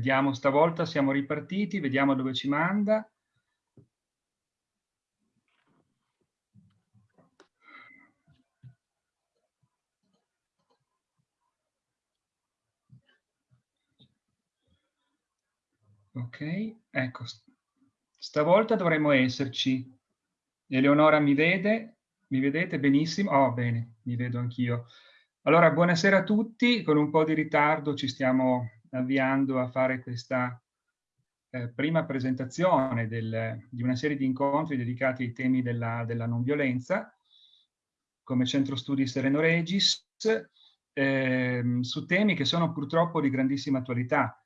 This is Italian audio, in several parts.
Vediamo, stavolta siamo ripartiti, vediamo dove ci manda. Ok, ecco, stavolta dovremmo esserci. Eleonora mi vede? Mi vedete benissimo? Oh, bene, mi vedo anch'io. Allora, buonasera a tutti. Con un po' di ritardo ci stiamo avviando a fare questa eh, prima presentazione del, di una serie di incontri dedicati ai temi della, della non violenza come Centro Studi Sereno Regis eh, su temi che sono purtroppo di grandissima attualità.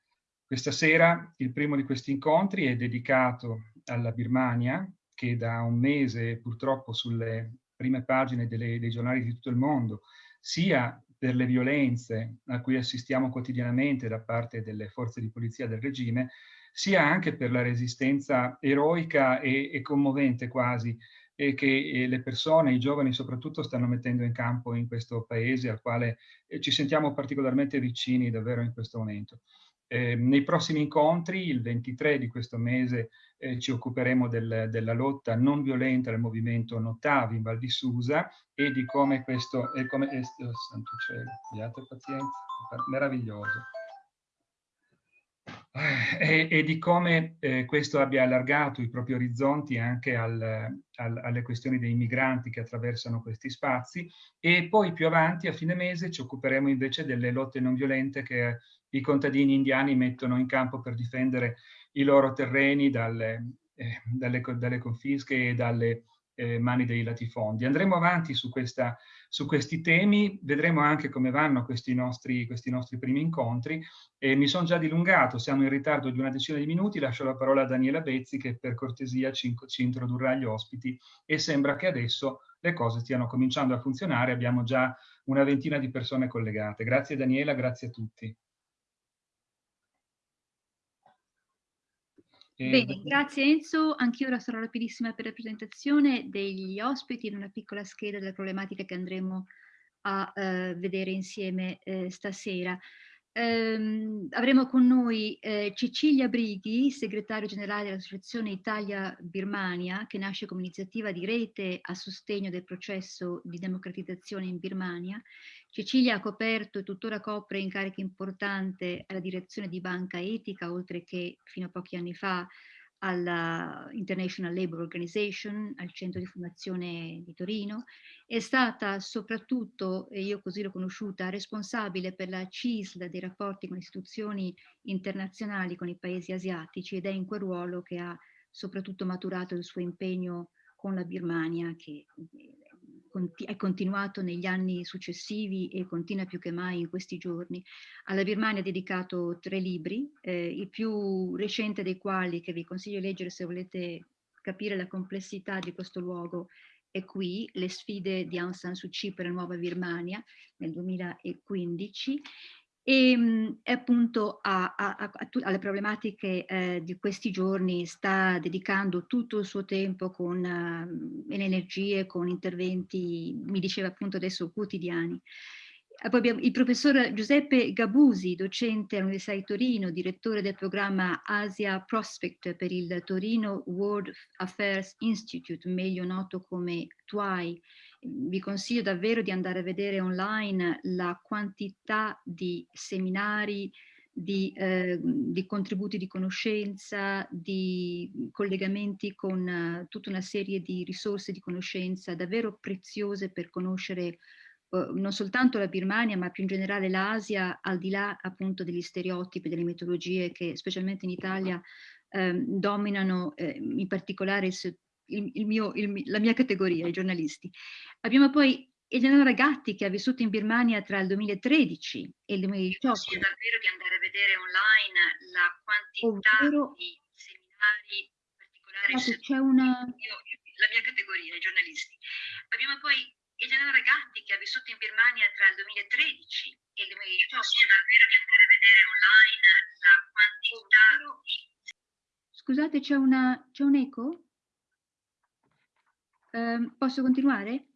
Questa sera il primo di questi incontri è dedicato alla Birmania che da un mese purtroppo sulle prime pagine delle, dei giornali di tutto il mondo sia per le violenze a cui assistiamo quotidianamente da parte delle forze di polizia del regime, sia anche per la resistenza eroica e, e commovente quasi e che le persone, i giovani soprattutto, stanno mettendo in campo in questo paese al quale eh, ci sentiamo particolarmente vicini davvero in questo momento. Eh, nei prossimi incontri, il 23 di questo mese, eh, ci occuperemo del, della lotta non violenta del movimento Notavi in Val di Susa e di come questo, e come, eh, oh, santo cielo, abbiate pazienza, meraviglioso. E, e, di come eh, questo abbia allargato i propri orizzonti anche al, al, alle questioni dei migranti che attraversano questi spazi e poi più avanti a fine mese ci occuperemo invece delle lotte non violente che i contadini indiani mettono in campo per difendere i loro terreni dalle, eh, dalle, dalle confische e dalle eh, mani dei latifondi. Andremo avanti su, questa, su, questi temi, vedremo anche come vanno questi nostri, questi nostri primi incontri. E mi sono già dilungato, siamo in ritardo di una decina di minuti, lascio la parola a Daniela Bezzi che per cortesia ci, ci introdurrà agli ospiti e sembra che adesso le cose stiano cominciando a funzionare, abbiamo già una ventina di persone collegate. Grazie Daniela, grazie a tutti. Bene, grazie Enzo. Anch'io ora sarò rapidissima per la presentazione degli ospiti in una piccola scheda delle problematiche che andremo a uh, vedere insieme uh, stasera. Um, avremo con noi uh, Cecilia Brighi, segretario generale dell'Associazione Italia-Birmania, che nasce come iniziativa di rete a sostegno del processo di democratizzazione in Birmania, Cecilia ha coperto e tuttora copre incarichi importanti alla direzione di Banca Etica, oltre che fino a pochi anni fa alla International Labour Organization, al centro di formazione di Torino. È stata soprattutto, e io così l'ho conosciuta, responsabile per la CISL dei rapporti con istituzioni internazionali con i paesi asiatici ed è in quel ruolo che ha soprattutto maturato il suo impegno con la Birmania, che è continuato negli anni successivi e continua più che mai in questi giorni. Alla Birmania ha dedicato tre libri, eh, il più recente dei quali, che vi consiglio di leggere se volete capire la complessità di questo luogo, è qui, Le sfide di Aung San Suu Kyi per la nuova Birmania nel 2015 e mh, appunto a, a, a, alle problematiche eh, di questi giorni sta dedicando tutto il suo tempo con uh, energie, con interventi, mi diceva appunto adesso, quotidiani. Poi abbiamo il professor Giuseppe Gabusi, docente all'Università di Torino, direttore del programma Asia Prospect per il Torino World Affairs Institute, meglio noto come TWAI, vi consiglio davvero di andare a vedere online la quantità di seminari, di, eh, di contributi di conoscenza, di collegamenti con uh, tutta una serie di risorse di conoscenza davvero preziose per conoscere uh, non soltanto la Birmania ma più in generale l'Asia al di là appunto degli stereotipi, delle metodologie che specialmente in Italia eh, dominano eh, in particolare il, il, il mio, la mia categoria, i giornalisti. Abbiamo poi Eleonora Gatti che ha vissuto in Birmania tra il 2013 e il 2018. Consiglio davvero di andare a vedere online la quantità Ovvero, di seminari particolari. C'è una... Io, la mia categoria, i giornalisti. Abbiamo poi Eleonora Gatti che ha vissuto in Birmania tra il 2013 e il 2018. Consiglio davvero di andare a vedere online la quantità Ovvero, di... Scusate, c'è un eco? Eh, posso continuare?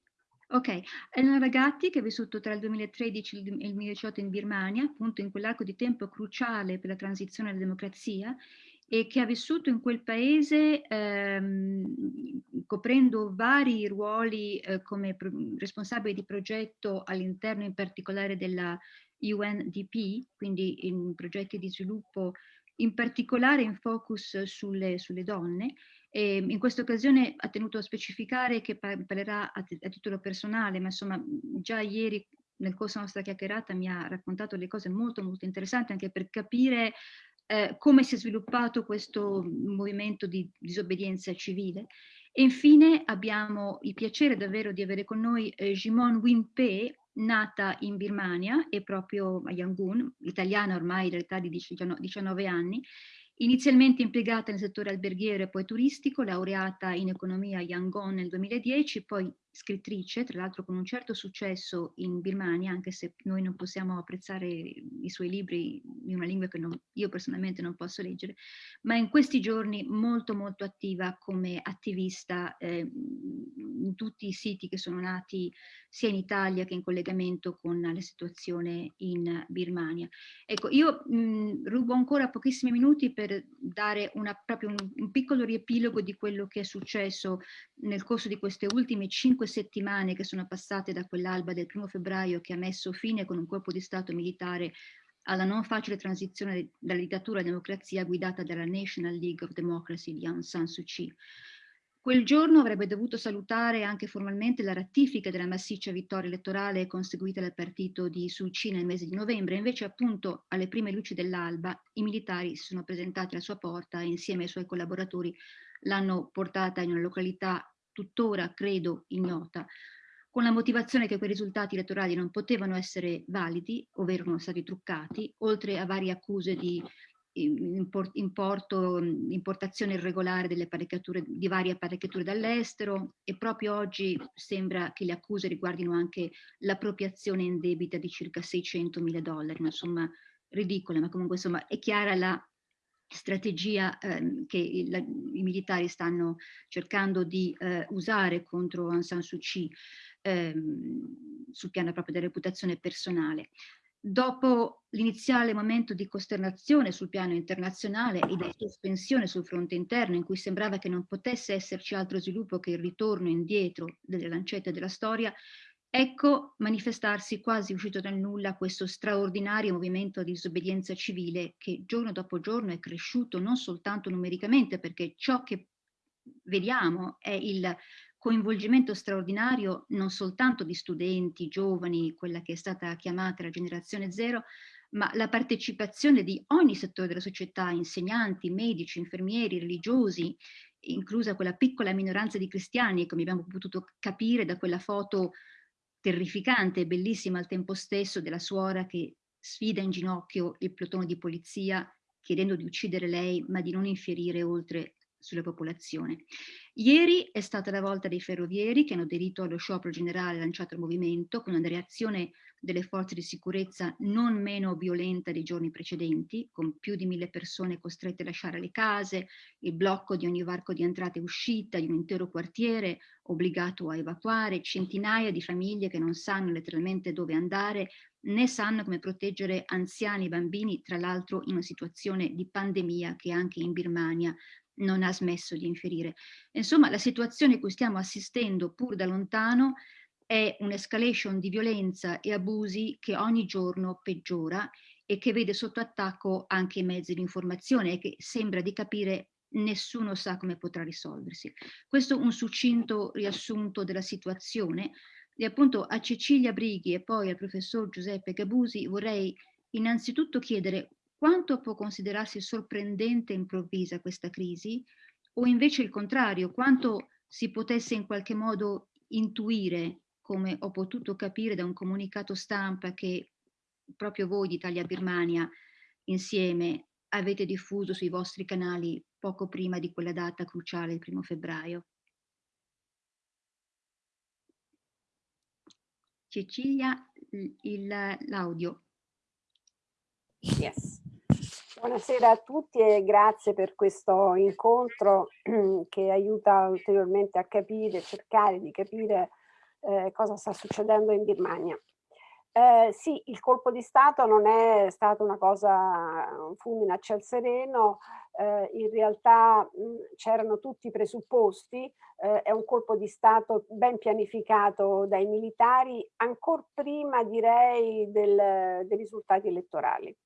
Ok, Elena Gatti che ha vissuto tra il 2013 e il 2018 in Birmania, appunto in quell'arco di tempo cruciale per la transizione alla democrazia e che ha vissuto in quel paese ehm, coprendo vari ruoli eh, come responsabile di progetto all'interno in particolare della UNDP, quindi in progetti di sviluppo in particolare in focus sulle, sulle donne, e in questa occasione ha tenuto a specificare che parlerà a, a, titolo personale, ma insomma già ieri nel corso della nostra chiacchierata mi ha raccontato delle cose molto molto interessanti anche per capire eh, come si è sviluppato questo movimento di disobbedienza civile. E infine abbiamo il piacere davvero di avere con noi eh, Jimon Winpe, nata in Birmania e proprio a Yangon, italiana ormai dall'età di 19 anni, Inizialmente impiegata nel settore alberghiero e poi turistico, laureata in economia a Yangon nel 2010, poi scrittrice, tra l'altro con un certo successo in Birmania, anche se noi non possiamo apprezzare i suoi libri in una lingua che non, io personalmente non posso leggere, ma in questi giorni molto molto attiva come attivista eh, in tutti i siti che sono nati sia in Italia che in collegamento con la situazione in Birmania. Ecco, io mh, rubo ancora pochissimi minuti per dare una, proprio un, un piccolo riepilogo di quello che è successo nel corso di queste ultime cinque settimane che sono passate da quell'alba del primo febbraio che ha messo fine con un colpo di Stato militare alla non facile transizione dalla dittatura alla democrazia guidata dalla National League of Democracy di Aung San Suu Kyi. Quel giorno avrebbe dovuto salutare anche formalmente la ratifica della massiccia vittoria elettorale conseguita dal partito di Suu Kyi nel mese di novembre, invece appunto alle prime luci dell'alba i militari si sono presentati alla sua porta e insieme ai suoi collaboratori l'hanno portata in una località tuttora credo ignota, con la motivazione che quei risultati elettorali non potevano essere validi, ovvero erano stati truccati, oltre a varie accuse di importo, importazione irregolare di varie apparecchiature dall'estero e proprio oggi sembra che le accuse riguardino anche l'appropriazione indebita di circa 600 mila dollari, una somma ridicola, ma comunque insomma è chiara la strategia eh, che il, la, i militari stanno cercando di eh, usare contro Aung San Suu Kyi ehm, sul piano proprio della reputazione personale. Dopo l'iniziale momento di costernazione sul piano internazionale e di sospensione sul fronte interno in cui sembrava che non potesse esserci altro sviluppo che il ritorno indietro delle lancette della storia, Ecco manifestarsi quasi uscito dal nulla questo straordinario movimento di disobbedienza civile che giorno dopo giorno è cresciuto non soltanto numericamente perché ciò che vediamo è il coinvolgimento straordinario non soltanto di studenti, giovani, quella che è stata chiamata la generazione zero, ma la partecipazione di ogni settore della società, insegnanti, medici, infermieri, religiosi, inclusa quella piccola minoranza di cristiani, come abbiamo potuto capire da quella foto terrificante e bellissima al tempo stesso della suora che sfida in ginocchio il plotone di polizia chiedendo di uccidere lei ma di non infierire oltre sulla popolazione. Ieri è stata la volta dei ferrovieri che hanno aderito allo sciopero generale lanciato al movimento con una reazione delle forze di sicurezza non meno violenta dei giorni precedenti, con più di mille persone costrette a lasciare le case, il blocco di ogni varco di entrata e uscita di un intero quartiere obbligato a evacuare, centinaia di famiglie che non sanno letteralmente dove andare né sanno come proteggere anziani e bambini, tra l'altro in una situazione di pandemia che anche in Birmania non ha smesso di inferire. Insomma, la situazione a cui stiamo assistendo pur da lontano è un'escalation di violenza e abusi che ogni giorno peggiora e che vede sotto attacco anche i mezzi di informazione e che sembra di capire nessuno sa come potrà risolversi. Questo è un succinto riassunto della situazione e appunto a Cecilia Brighi e poi al professor Giuseppe Gabusi vorrei innanzitutto chiedere quanto può considerarsi sorprendente e improvvisa questa crisi o invece il contrario, quanto si potesse in qualche modo intuire, come ho potuto capire da un comunicato stampa che proprio voi di Italia Birmania insieme avete diffuso sui vostri canali poco prima di quella data cruciale, il primo febbraio. Cecilia, l'audio. Yes. Buonasera a tutti e grazie per questo incontro che aiuta ulteriormente a capire, cercare di capire eh, cosa sta succedendo in Birmania. Eh, sì, il colpo di Stato non è stato una cosa, un fulmine a ciel sereno, eh, in realtà c'erano tutti i presupposti, eh, è un colpo di Stato ben pianificato dai militari, ancora prima direi del, dei risultati elettorali.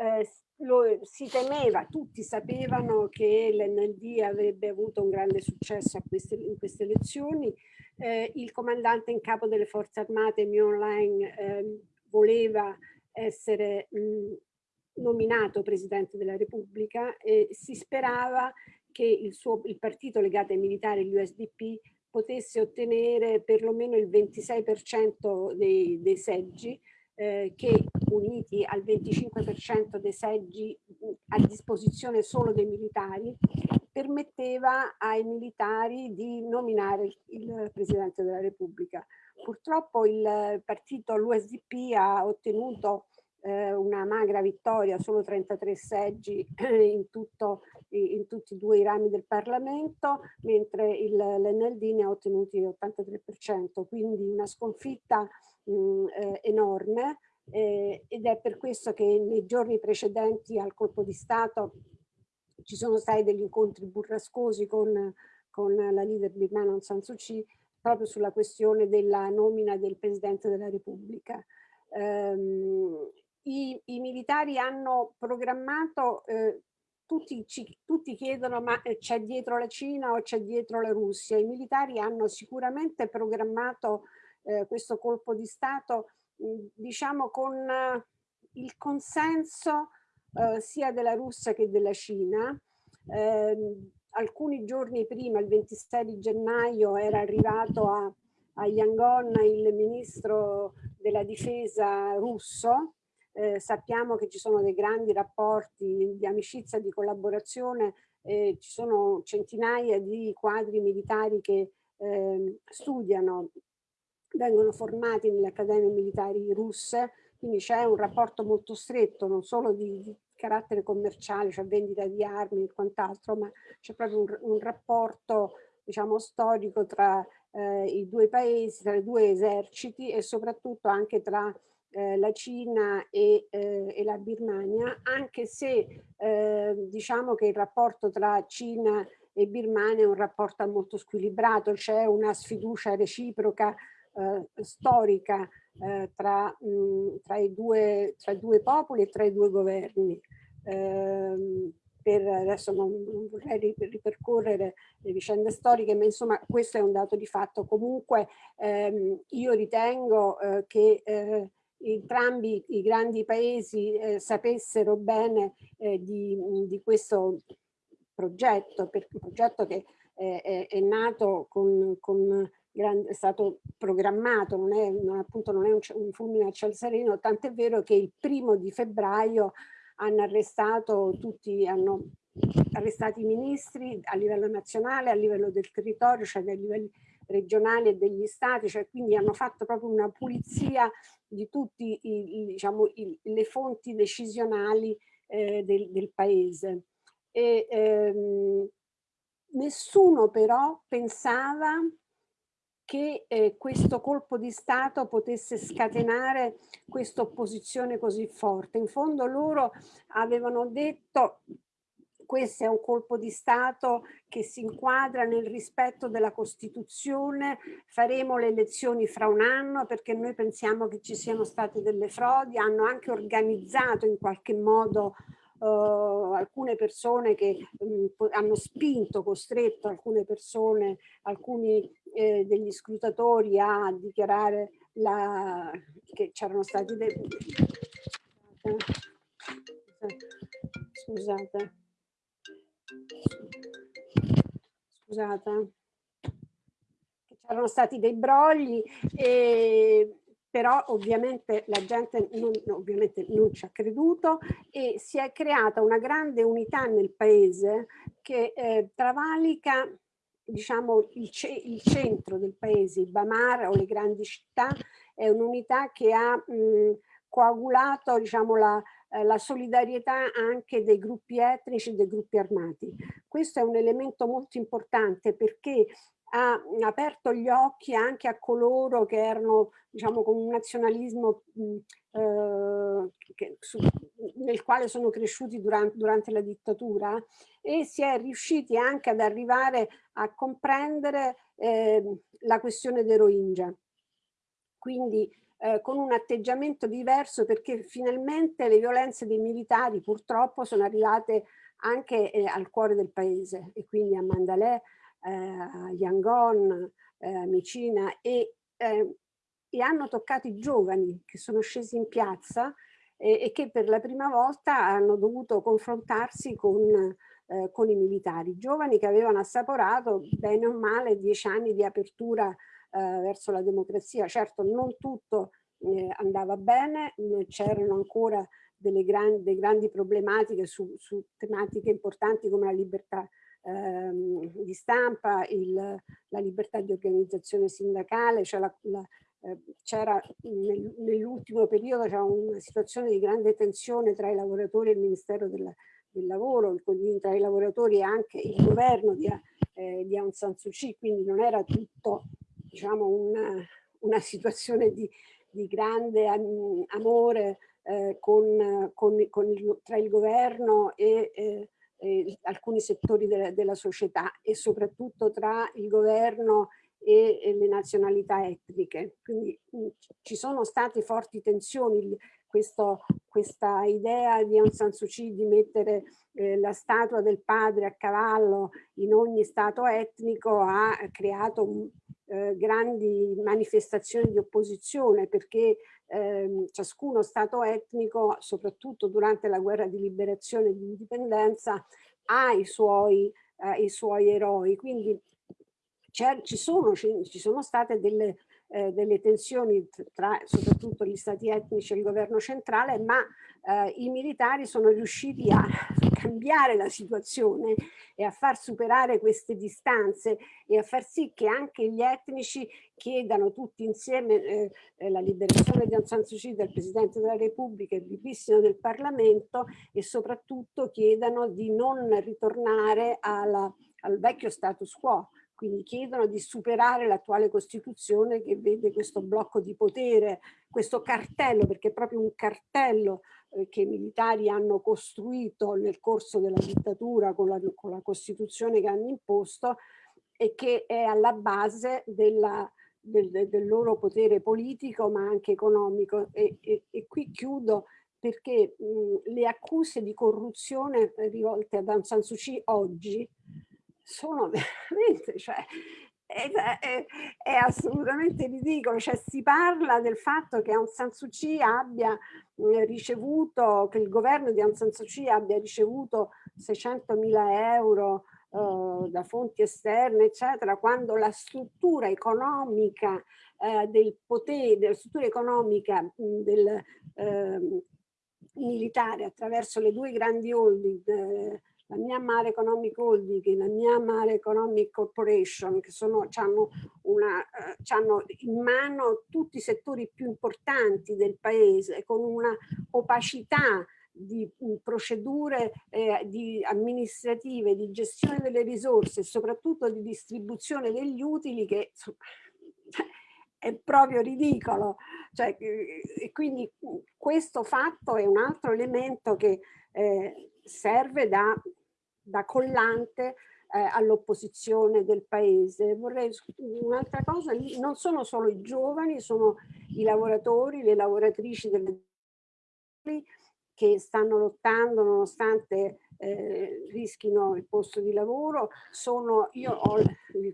Eh, lo, si temeva, tutti sapevano che l'NLD avrebbe avuto un grande successo queste, in queste elezioni, eh, il comandante in capo delle forze armate Mion Lang eh, voleva essere mh, nominato Presidente della Repubblica e si sperava che il, suo, il partito legato ai militari, l'USDP, potesse ottenere perlomeno il 26% dei, dei seggi, eh, che uniti al 25% dei seggi a disposizione solo dei militari, permetteva ai militari di nominare il, Presidente della Repubblica. Purtroppo il partito, l'USDP, ha ottenuto eh, una magra vittoria, solo 33 seggi in, tutto, in tutti e due i rami del Parlamento, mentre l'NLD ne ha ottenuti l'83%, quindi una sconfitta mh, eh, enorme eh, ed è per questo che nei giorni precedenti al colpo di Stato ci sono stati degli incontri burrascosi con, con la leader birmana Aung San Suu Kyi proprio sulla questione della nomina del Presidente della Repubblica. Um, i, i, militari hanno programmato, eh, tutti, ci, tutti chiedono ma eh, c'è dietro la Cina o c'è dietro la Russia? I militari hanno sicuramente programmato eh, questo colpo di Stato diciamo con eh, il consenso eh, sia della Russia che della Cina. Eh, alcuni giorni prima, il 26 di gennaio, era arrivato a, a Yangon il ministro della difesa russo eh, sappiamo che ci sono dei grandi rapporti di amicizia, di collaborazione, ci sono centinaia di quadri militari che eh, studiano, vengono formati nelle accademie militari russe, quindi c'è un rapporto molto stretto, non solo di, di carattere commerciale, cioè vendita di armi e quant'altro, ma c'è proprio un, un, rapporto diciamo storico tra eh, i due paesi, tra i due eserciti e soprattutto anche tra eh, la Cina e, eh, e, la Birmania, anche se eh, diciamo che il rapporto tra Cina e Birmania è un rapporto molto squilibrato, c'è una sfiducia reciproca eh, storica eh, tra, mh, tra, i due, tra, i due, popoli e tra i due governi. Ehm, per adesso non, non, vorrei ripercorrere le vicende storiche, ma insomma questo è un dato di fatto. Comunque ehm, io ritengo eh, che eh, entrambi i grandi paesi eh, sapessero bene eh, di, di, questo progetto, perché un progetto che eh, è, è, nato con, con è stato programmato, non è, non, appunto non è un, un fulmine a ciel sereno, tant'è vero che il primo di febbraio hanno arrestato tutti, hanno arrestato i ministri a livello nazionale, a livello del territorio, cioè a livelli regionali e degli stati, cioè quindi hanno fatto proprio una pulizia di tutte diciamo, le fonti decisionali eh, del, del, paese. E, ehm, nessuno però pensava che eh, questo colpo di Stato potesse scatenare questa opposizione così forte. In fondo loro avevano detto questo è un colpo di Stato che si inquadra nel rispetto della Costituzione, faremo le elezioni fra un anno perché noi pensiamo che ci siano state delle frodi, hanno anche organizzato in qualche modo Uh, alcune persone che um, hanno spinto, costretto alcune persone, alcuni eh, degli scrutatori a dichiarare la, che c'erano stati dei... Scusate scusate, c'erano stati dei brogli, e, però ovviamente la gente non, ovviamente non ci ha creduto e si è creata una grande unità nel paese che eh, travalica diciamo il, il, centro del paese, il Bamar o le grandi città, è un'unità che ha mh, coagulato diciamo, la, eh, la solidarietà anche dei gruppi etnici e dei gruppi armati. Questo è un elemento molto importante perché ha aperto gli occhi anche a coloro che erano diciamo con un nazionalismo eh, che, su, nel quale sono cresciuti durante, durante, la dittatura e si è riusciti anche ad arrivare a comprendere eh, la questione dei Rohingya. Quindi eh, con un atteggiamento diverso perché finalmente le violenze dei militari purtroppo sono arrivate anche eh, al cuore del paese e quindi a Mandalay, eh, Yangon, eh, Micina e, eh, e, hanno toccato i giovani che sono scesi in piazza e, e che per la prima volta hanno dovuto confrontarsi con, eh, con i militari, giovani che avevano assaporato bene o male dieci anni di apertura eh, verso la democrazia. Certo non tutto eh, andava bene, c'erano ancora delle grandi, grandi problematiche su, su, tematiche importanti come la libertà ehm, di stampa, il, la libertà di organizzazione sindacale, cioè eh, c'era nel, nell'ultimo periodo una situazione di grande tensione tra i lavoratori e il Ministero del, del Lavoro, tra i lavoratori e anche il governo di, eh, di Aung San Suu Kyi, quindi non era tutto diciamo, una, una situazione di, di, grande amore eh, con, con, con il, tra il governo e, eh, e alcuni settori de, della società e soprattutto tra il governo e, e le nazionalità etniche. Quindi mh, ci sono state forti tensioni, questo, questa idea di Aung San Suu Kyi di mettere eh, la statua del padre a cavallo in ogni stato etnico ha creato eh, grandi manifestazioni di opposizione perché eh, ciascuno stato etnico, soprattutto durante la guerra di liberazione e di indipendenza, ha i suoi, eh, i suoi eroi. Quindi ci sono, ci sono state delle eh, delle tensioni tra soprattutto gli stati etnici e il governo centrale, ma eh, i militari sono riusciti a cambiare la situazione e a far superare queste distanze e a far sì che anche gli etnici chiedano tutti insieme eh, eh la liberazione di Aung San Suu Kyi del Presidente della Repubblica e il ripristino del Parlamento e soprattutto chiedano di non ritornare alla, al vecchio status quo quindi chiedono di superare l'attuale Costituzione che vede questo blocco di potere, questo cartello, perché è proprio un cartello eh, che i militari hanno costruito nel corso della dittatura con la, con la Costituzione che hanno imposto e che è alla base della, del, del, loro potere politico ma anche economico. E, e, e qui chiudo perché mh, le accuse di corruzione rivolte ad Aung San Suu Kyi oggi sono veramente, cioè, è, è, è, assolutamente ridicolo, cioè si parla del fatto che Aung San Suu Kyi abbia ricevuto, che il governo di Aung San Suu Kyi abbia ricevuto 600 mila euro uh, da fonti esterne, eccetera, quando la struttura economica uh, del potere, la struttura economica mh, del uh, militare attraverso le due grandi holding la Myanmar Economic Holding la Myanmar Economic Corporation che sono, hanno, una, eh, hanno in mano tutti i settori più importanti del paese con una opacità di mm, procedure eh, di amministrative, di gestione delle risorse e soprattutto di distribuzione degli utili che è proprio ridicolo. Cioè, eh, e quindi mm, questo fatto è un altro elemento che eh, serve da da collante eh, all'opposizione del paese. Vorrei un'altra cosa, non sono solo i giovani, sono i lavoratori, le lavoratrici delle che stanno lottando nonostante eh, rischino il posto di lavoro. Sono, io ho,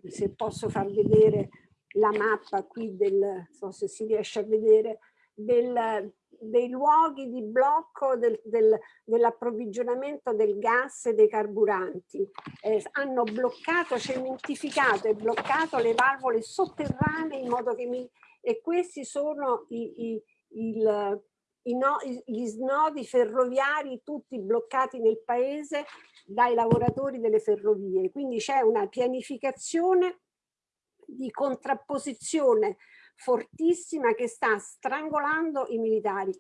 se posso far vedere la mappa qui del, non so se si riesce a vedere, del, dei luoghi di blocco del, del, dell'approvvigionamento del gas e dei carburanti. Eh, hanno bloccato, cementificato e bloccato le valvole sotterranee in modo che mi... E questi sono i, i, il, i no, gli snodi ferroviari tutti bloccati nel paese dai lavoratori delle ferrovie. Quindi c'è una pianificazione di contrapposizione fortissima che sta strangolando i militari.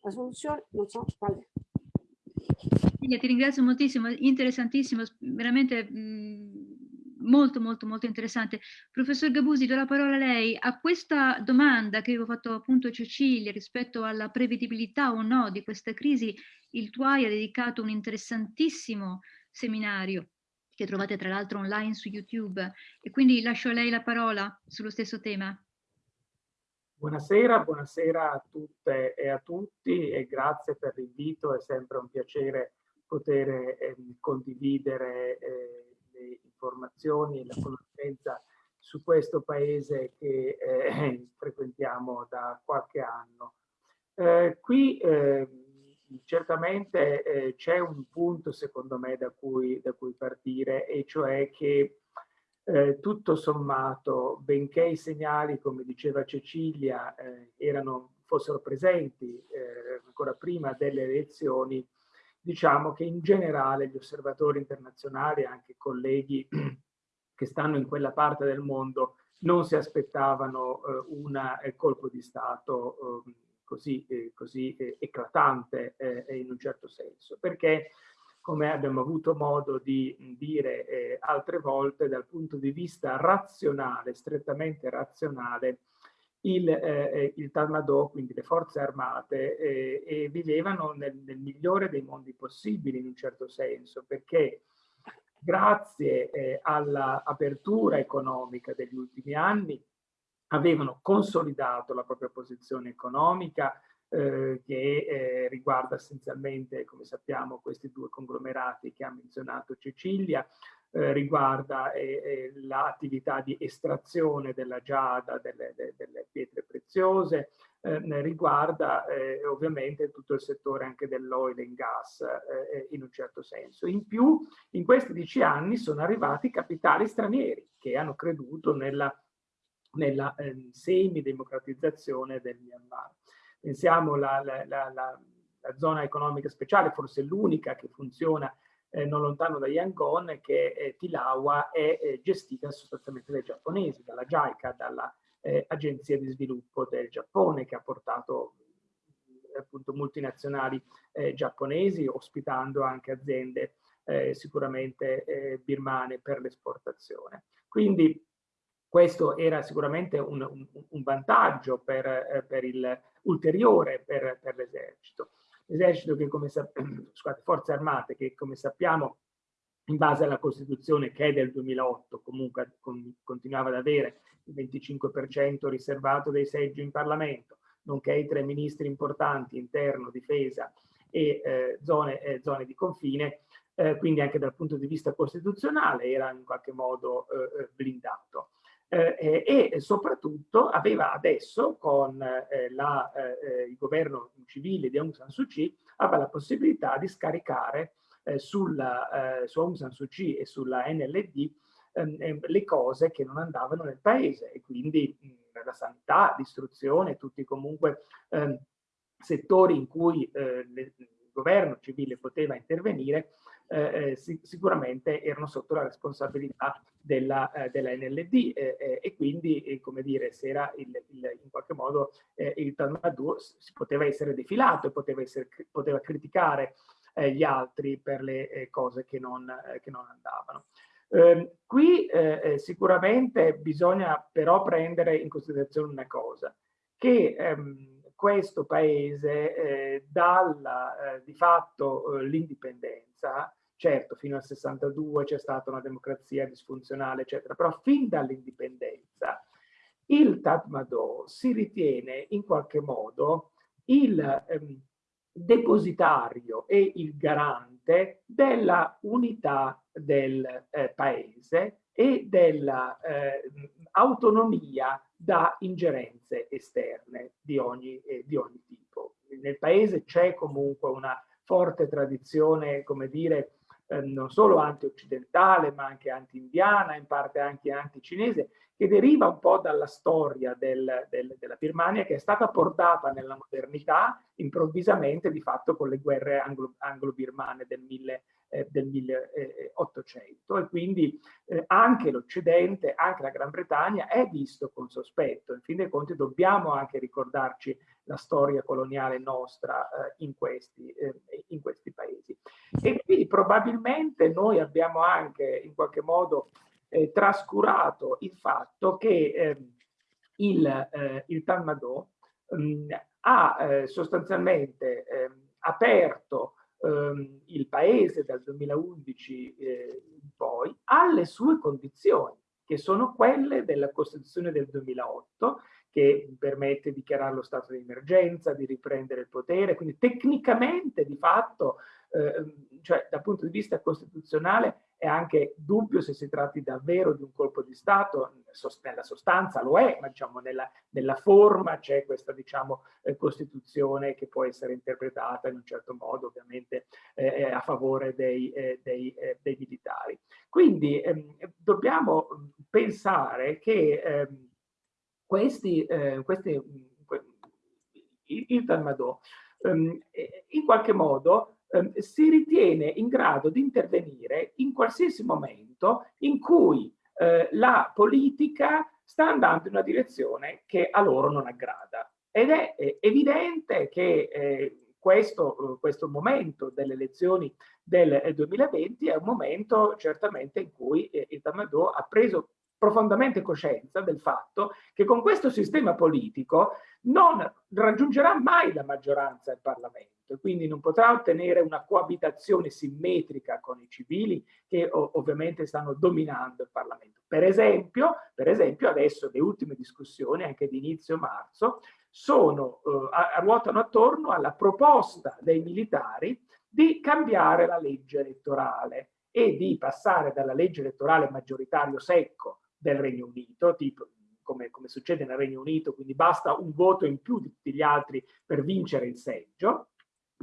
La soluzione non so quale. Ti ringrazio moltissimo, interessantissimo, veramente mh, molto molto molto interessante. Professor Gabusi, do la parola a lei. A questa domanda che avevo fatto appunto Cecilia rispetto alla prevedibilità o no di questa crisi, il TUAI ha dedicato un interessantissimo seminario che trovate tra l'altro online su YouTube e quindi lascio a lei la parola sullo stesso tema. Buonasera, buonasera a tutte e a tutti e grazie per l'invito, è sempre un piacere poter eh, condividere eh, le informazioni e la conoscenza su questo paese che eh, frequentiamo da qualche anno. Eh, qui eh, certamente eh, c'è un punto secondo me da cui, da cui partire e cioè che eh, tutto sommato, benché i segnali, come diceva Cecilia, eh, erano, fossero presenti ancora prima delle elezioni, diciamo che in generale gli osservatori internazionali, anche colleghi che stanno in quella parte del mondo, non si aspettavano eh, un eh, colpo di Stato eh, così, eh, così eh, eclatante eh, in un certo senso, perché come abbiamo avuto modo di dire altre volte, dal punto di vista razionale, strettamente razionale, il, eh, eh, il Talmadò, quindi le forze armate, eh, vivevano nel, nel, migliore dei mondi possibili in un certo senso, perché grazie eh, all'apertura economica degli ultimi anni avevano consolidato la propria posizione economica eh, che eh, riguarda essenzialmente, come sappiamo, questi due conglomerati che ha menzionato Cecilia, eh, riguarda eh, eh, l'attività di estrazione della giada, delle, de, delle pietre preziose, eh, riguarda ovviamente tutto il settore anche dell'oil and gas in un certo senso. In più, in questi dieci anni sono arrivati capitali stranieri che hanno creduto nella, nella semi-democratizzazione del Myanmar. Pensiamo la, la, la, la zona economica speciale, forse l'unica che funziona eh, non lontano da Yangon, che eh, Tilawa è eh, gestita sostanzialmente dai giapponesi, dalla JICA, dall'Agenzia eh, di Sviluppo del Giappone, che ha portato appunto multinazionali eh, giapponesi, ospitando anche aziende eh, sicuramente birmane per l'esportazione. Quindi questo era sicuramente un, un, un vantaggio per, per il ulteriore per, per l'esercito. Esercito che come scusate, forze armate che come sappiamo in base alla Costituzione che è del 2008 comunque con, continuava ad avere il 25% riservato dei seggi in Parlamento, nonché i tre ministri importanti, interno, difesa e eh, zone, eh, zone, di confine, eh, quindi anche dal punto di vista costituzionale era in qualche modo eh, eh, blindato eh, e soprattutto aveva adesso con eh, la, eh, il governo civile di Aung San Suu Kyi aveva la possibilità di scaricare eh, sulla, eh, su Aung San Suu Kyi e sulla NLD ehm, ehm, le cose che non andavano nel paese e quindi mh, la sanità, l'istruzione, tutti comunque ehm, settori in cui eh, le, il governo civile poteva intervenire eh, eh sicuramente erano sotto la responsabilità della, eh, della NLD eh, eh, e quindi, eh, come dire, se era il, il, in qualche modo il Talmud si poteva essere defilato e poteva, essere, poteva criticare gli altri per le cose che non, che non andavano. Eh, qui eh, sicuramente bisogna però prendere in considerazione una cosa, che ehm, questo paese eh, dalla di fatto l'indipendenza Certo, fino al 62 c'è stata una democrazia disfunzionale, eccetera, però fin dall'indipendenza il Tatmadaw si ritiene in qualche modo il ehm, depositario e il garante della unità del eh, paese e dell'autonomia eh, da ingerenze esterne di ogni, eh, di ogni tipo. Nel paese c'è comunque una forte tradizione, come dire, eh, non solo anti-occidentale, ma anche anti-indiana, in parte anche anti-cinese, che deriva un po' dalla storia del, del, della Birmania, che è stata portata nella modernità improvvisamente, di fatto, con le guerre anglo-birmane del eh, del 1800 e quindi eh, anche l'Occidente, anche la Gran Bretagna è visto con sospetto. In fin dei conti dobbiamo anche ricordarci la storia coloniale nostra eh, in, questi, eh, in questi paesi. E quindi probabilmente noi abbiamo anche in qualche modo eh, trascurato il fatto che ehm, il, eh, il Talmadò mh, ha eh, sostanzialmente ehm, aperto ehm, il paese dal 2011 eh, in poi alle sue condizioni, che sono quelle della Costituzione del 2008, che permette di dichiarare lo stato di emergenza, di riprendere il potere, quindi tecnicamente di fatto, eh, cioè dal punto di vista costituzionale è anche dubbio se si tratti davvero di un colpo di Stato, nella sostanza lo è, ma diciamo nella, nella forma c'è questa diciamo, eh, Costituzione che può essere interpretata in un certo modo ovviamente eh, eh a favore dei, eh, dei, eh, dei militari. Quindi ehm, dobbiamo pensare che ehm, questi, eh, questi, il, il Talmadò ehm, in qualche modo Ehm, si ritiene in grado di intervenire in qualsiasi momento in cui eh, la politica sta andando in una direzione che a loro non aggrada. Ed è eh, evidente che eh, questo, questo, momento delle elezioni del 2020 è un momento certamente in cui eh, il Tamadò ha preso profondamente coscienza del fatto che con questo sistema politico non raggiungerà mai la maggioranza del Parlamento e quindi non potrà ottenere una coabitazione simmetrica con i civili che ovviamente stanno dominando il Parlamento. Per esempio, per esempio adesso le ultime discussioni, anche di inizio marzo, sono, eh, ruotano attorno alla proposta dei militari di cambiare la legge elettorale e di passare dalla legge elettorale maggioritario secco del Regno Unito, tipo come, come, succede nel Regno Unito, quindi basta un voto in più di tutti gli altri per vincere il seggio,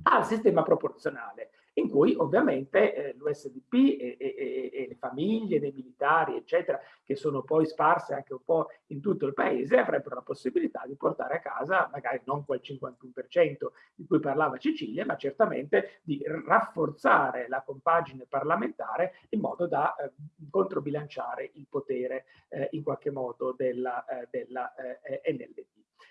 al sistema proporzionale in cui ovviamente eh, l'USDP e, e, e, le famiglie dei militari, eccetera, che sono poi sparse anche un po' in tutto il paese, avrebbero la possibilità di portare a casa magari non quel 51% di cui parlava Cecilia, ma certamente di rafforzare la compagine parlamentare in modo da eh, controbilanciare il potere eh, in qualche modo della, eh, della eh, NLD.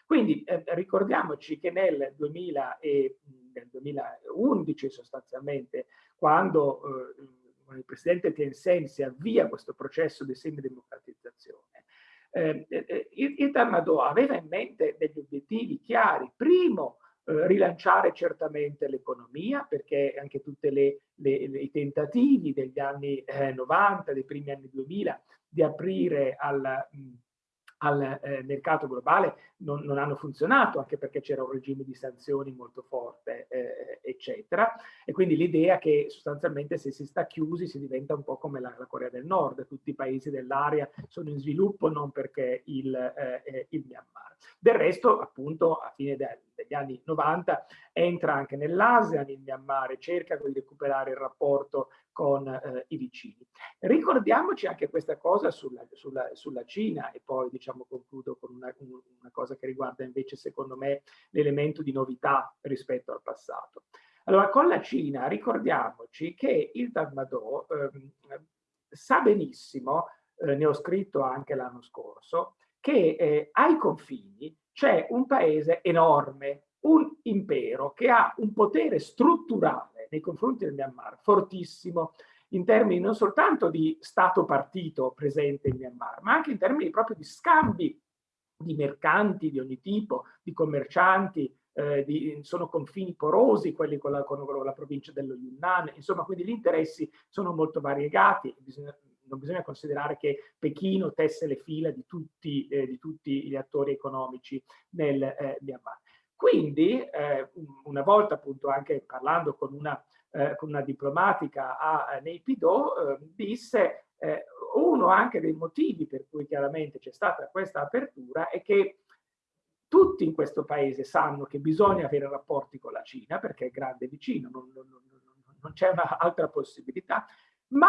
Quindi eh, ricordiamoci che nel 2000 e, nel 2011 sostanzialmente, quando eh, il presidente Tien si avvia questo processo di semidemocratizzazione, eh, il, Tamadò aveva in mente degli obiettivi chiari. Primo, eh, rilanciare certamente l'economia, perché anche tutti i tentativi degli anni 90, eh, dei primi anni 2000, di aprire al... Mh, al eh, mercato globale non, non, hanno funzionato, anche perché c'era un regime di sanzioni molto forte, eh, eccetera. E quindi l'idea che sostanzialmente se si sta chiusi si diventa un po' come la, la Corea del Nord, tutti i paesi dell'area sono in sviluppo non perché il, eh, eh il Myanmar. Del resto, appunto, a fine de, degli anni 90 entra anche nell'ASEAN il Myanmar cerca di recuperare il rapporto con eh, i vicini. Ricordiamoci anche questa cosa sulla, sulla, sulla Cina e poi diciamo concludo con una, una cosa che riguarda invece secondo me l'elemento di novità rispetto al passato. Allora con la Cina ricordiamoci che il Tatmadaw eh, sa benissimo, eh, ne ho scritto anche l'anno scorso, che eh, ai confini c'è un paese enorme, un impero che ha un potere strutturale nei confronti del Myanmar fortissimo in termini non soltanto di Stato-partito presente in Myanmar, ma anche in termini proprio di scambi di mercanti di ogni tipo, di commercianti, eh, di, sono confini porosi quelli con la, con la, provincia dello Yunnan, insomma quindi gli interessi sono molto variegati, bisogna, non bisogna considerare che Pechino tesse le fila di tutti, eh, di tutti gli attori economici nel eh, Myanmar. Quindi, eh, una volta appunto anche parlando con una, eh, con una diplomatica a, a Neipido, eh, disse eh, uno anche dei motivi per cui chiaramente c'è stata questa apertura è che tutti in questo paese sanno che bisogna avere rapporti con la Cina perché è grande vicino, non, non, non, non c'è un'altra possibilità, ma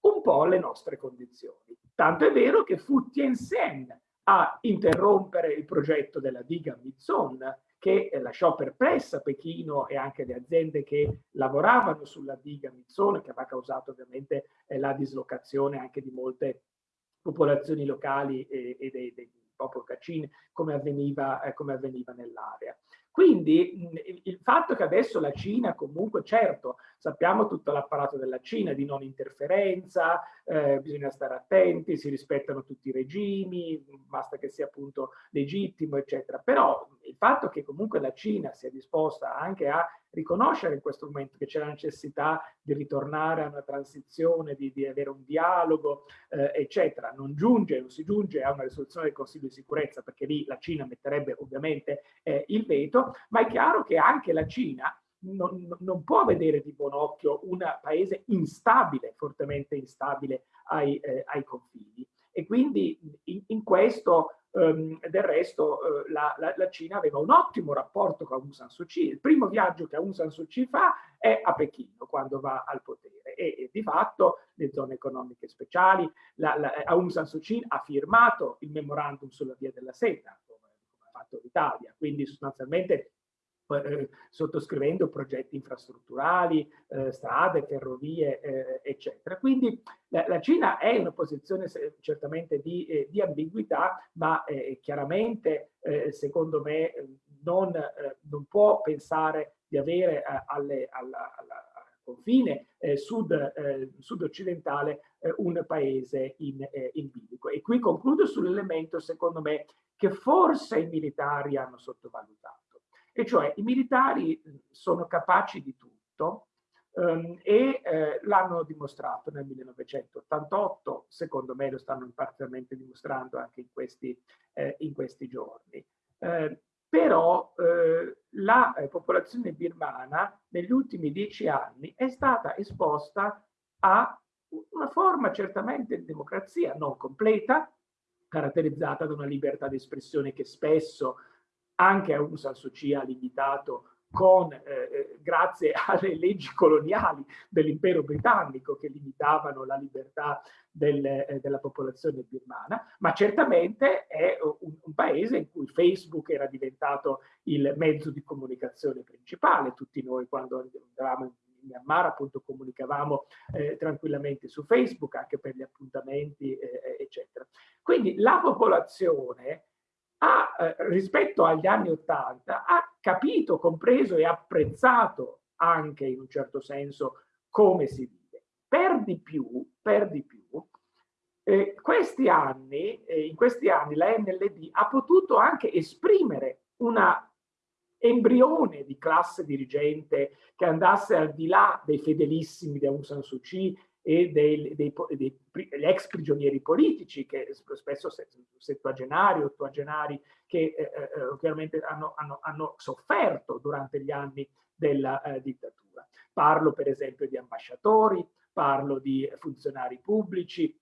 un po' le nostre condizioni. Tanto è vero che fu Tien Sen a interrompere il progetto della diga Mizon che eh, lasciò perplessa Pechino e anche le aziende che lavoravano sulla diga Mizzone, che aveva causato ovviamente eh, la dislocazione anche di molte popolazioni locali e, e dei, dei popolo Cacin, come avveniva, eh, avveniva nell'area. Quindi il fatto che adesso la Cina comunque, certo, sappiamo tutto l'apparato della Cina di non interferenza, eh, bisogna stare attenti, si rispettano tutti i regimi, basta che sia appunto legittimo, eccetera. Però il fatto che comunque la Cina sia disposta anche a riconoscere in questo momento che c'è la necessità di ritornare a una transizione, di, di avere un dialogo, eh, eccetera, non giunge, non si giunge a una risoluzione del Consiglio di sicurezza, perché lì la Cina metterebbe ovviamente eh, il veto, ma è chiaro che anche la Cina non, non, può vedere di buon occhio un paese instabile, fortemente instabile ai, eh, ai confini. E quindi in, in questo Um, del resto uh, la, la, la, Cina aveva un ottimo rapporto con Aung San Suu Kyi. Il primo viaggio che Aung San Suu Kyi fa è a Pechino, quando va al potere. E, e di fatto le zone economiche speciali, la, Aung San Suu Kyi ha firmato il memorandum sulla via della seta, come ha fatto l'Italia. Quindi sostanzialmente eh, sottoscrivendo progetti infrastrutturali, eh, strade, ferrovie, eh, eccetera. Quindi la, la, Cina è in una posizione certamente di, eh, di ambiguità, ma eh, chiaramente, secondo me, non, non, può pensare di avere alle, alla, alla confine eh, sud, eh, sud-occidentale eh, un paese in, in bilico. E qui concludo sull'elemento, secondo me, che forse i militari hanno sottovalutato e cioè i militari sono capaci di tutto um, e eh, l'hanno dimostrato nel 1988, secondo me lo stanno parzialmente dimostrando anche in questi, eh, in questi giorni. Eh, però eh, la eh, popolazione birmana negli ultimi dieci anni è stata esposta a una forma certamente di democrazia non completa, caratterizzata da una libertà di espressione che spesso anche Aung San Suu Kyi ha limitato con, eh, eh, grazie alle leggi coloniali dell'impero britannico che limitavano la libertà del, eh, della popolazione birmana, ma certamente è un, un, paese in cui Facebook era diventato il mezzo di comunicazione principale. Tutti noi quando andavamo in Myanmar appunto comunicavamo eh, tranquillamente su Facebook anche per gli appuntamenti eh, eccetera. Quindi la popolazione ha, eh, rispetto agli anni Ottanta, ha capito, compreso e apprezzato anche in un certo senso come si vive. Per di più, per di più eh, questi anni, eh, in questi anni la NLD ha potuto anche esprimere una embrione di classe dirigente che andasse al di là dei fedelissimi di Aung San Suu Kyi e dei, dei, dei, degli ex prigionieri politici, che spesso settuagenari, ottuagenari, che eh, eh, eh, chiaramente hanno, hanno, hanno, sofferto durante gli anni della eh, dittatura. Parlo per esempio di ambasciatori, parlo di funzionari pubblici,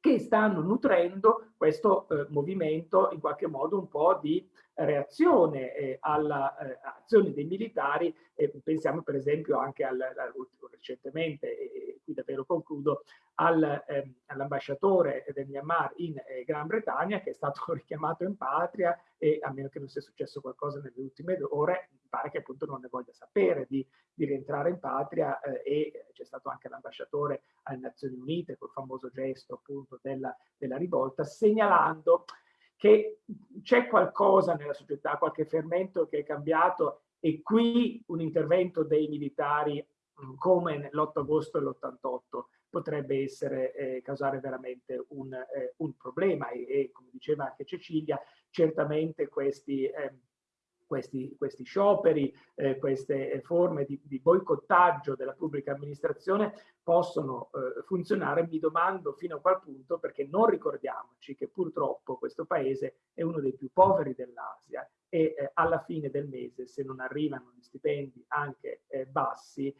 che stanno nutrendo questo eh, movimento in qualche modo un po' di reazione eh, all'azione eh, dei militari, eh, pensiamo per esempio anche al, al, recentemente, e qui davvero concludo, al, ehm, all'ambasciatore del Myanmar in eh, Gran Bretagna che è stato richiamato in patria e a meno che non sia successo qualcosa nelle ultime ore, pare che appunto non ne voglia sapere di, di rientrare in patria eh, e c'è stato anche l'ambasciatore alle Nazioni Unite col famoso gesto appunto della, della rivolta, segnalando che c'è qualcosa nella società, qualche fermento che è cambiato e qui un intervento dei militari mm, come l'8 agosto dell'88 potrebbe essere, eh, causare veramente un, eh, un problema e, e, come diceva anche Cecilia, certamente questi eh, questi, questi scioperi, eh, queste eh, forme di, di, boicottaggio della pubblica amministrazione possono eh, funzionare, mi domando fino a qual punto, perché non ricordiamoci che purtroppo questo paese è uno dei più poveri dell'Asia e eh, alla fine del mese, se non arrivano gli stipendi anche eh, bassi,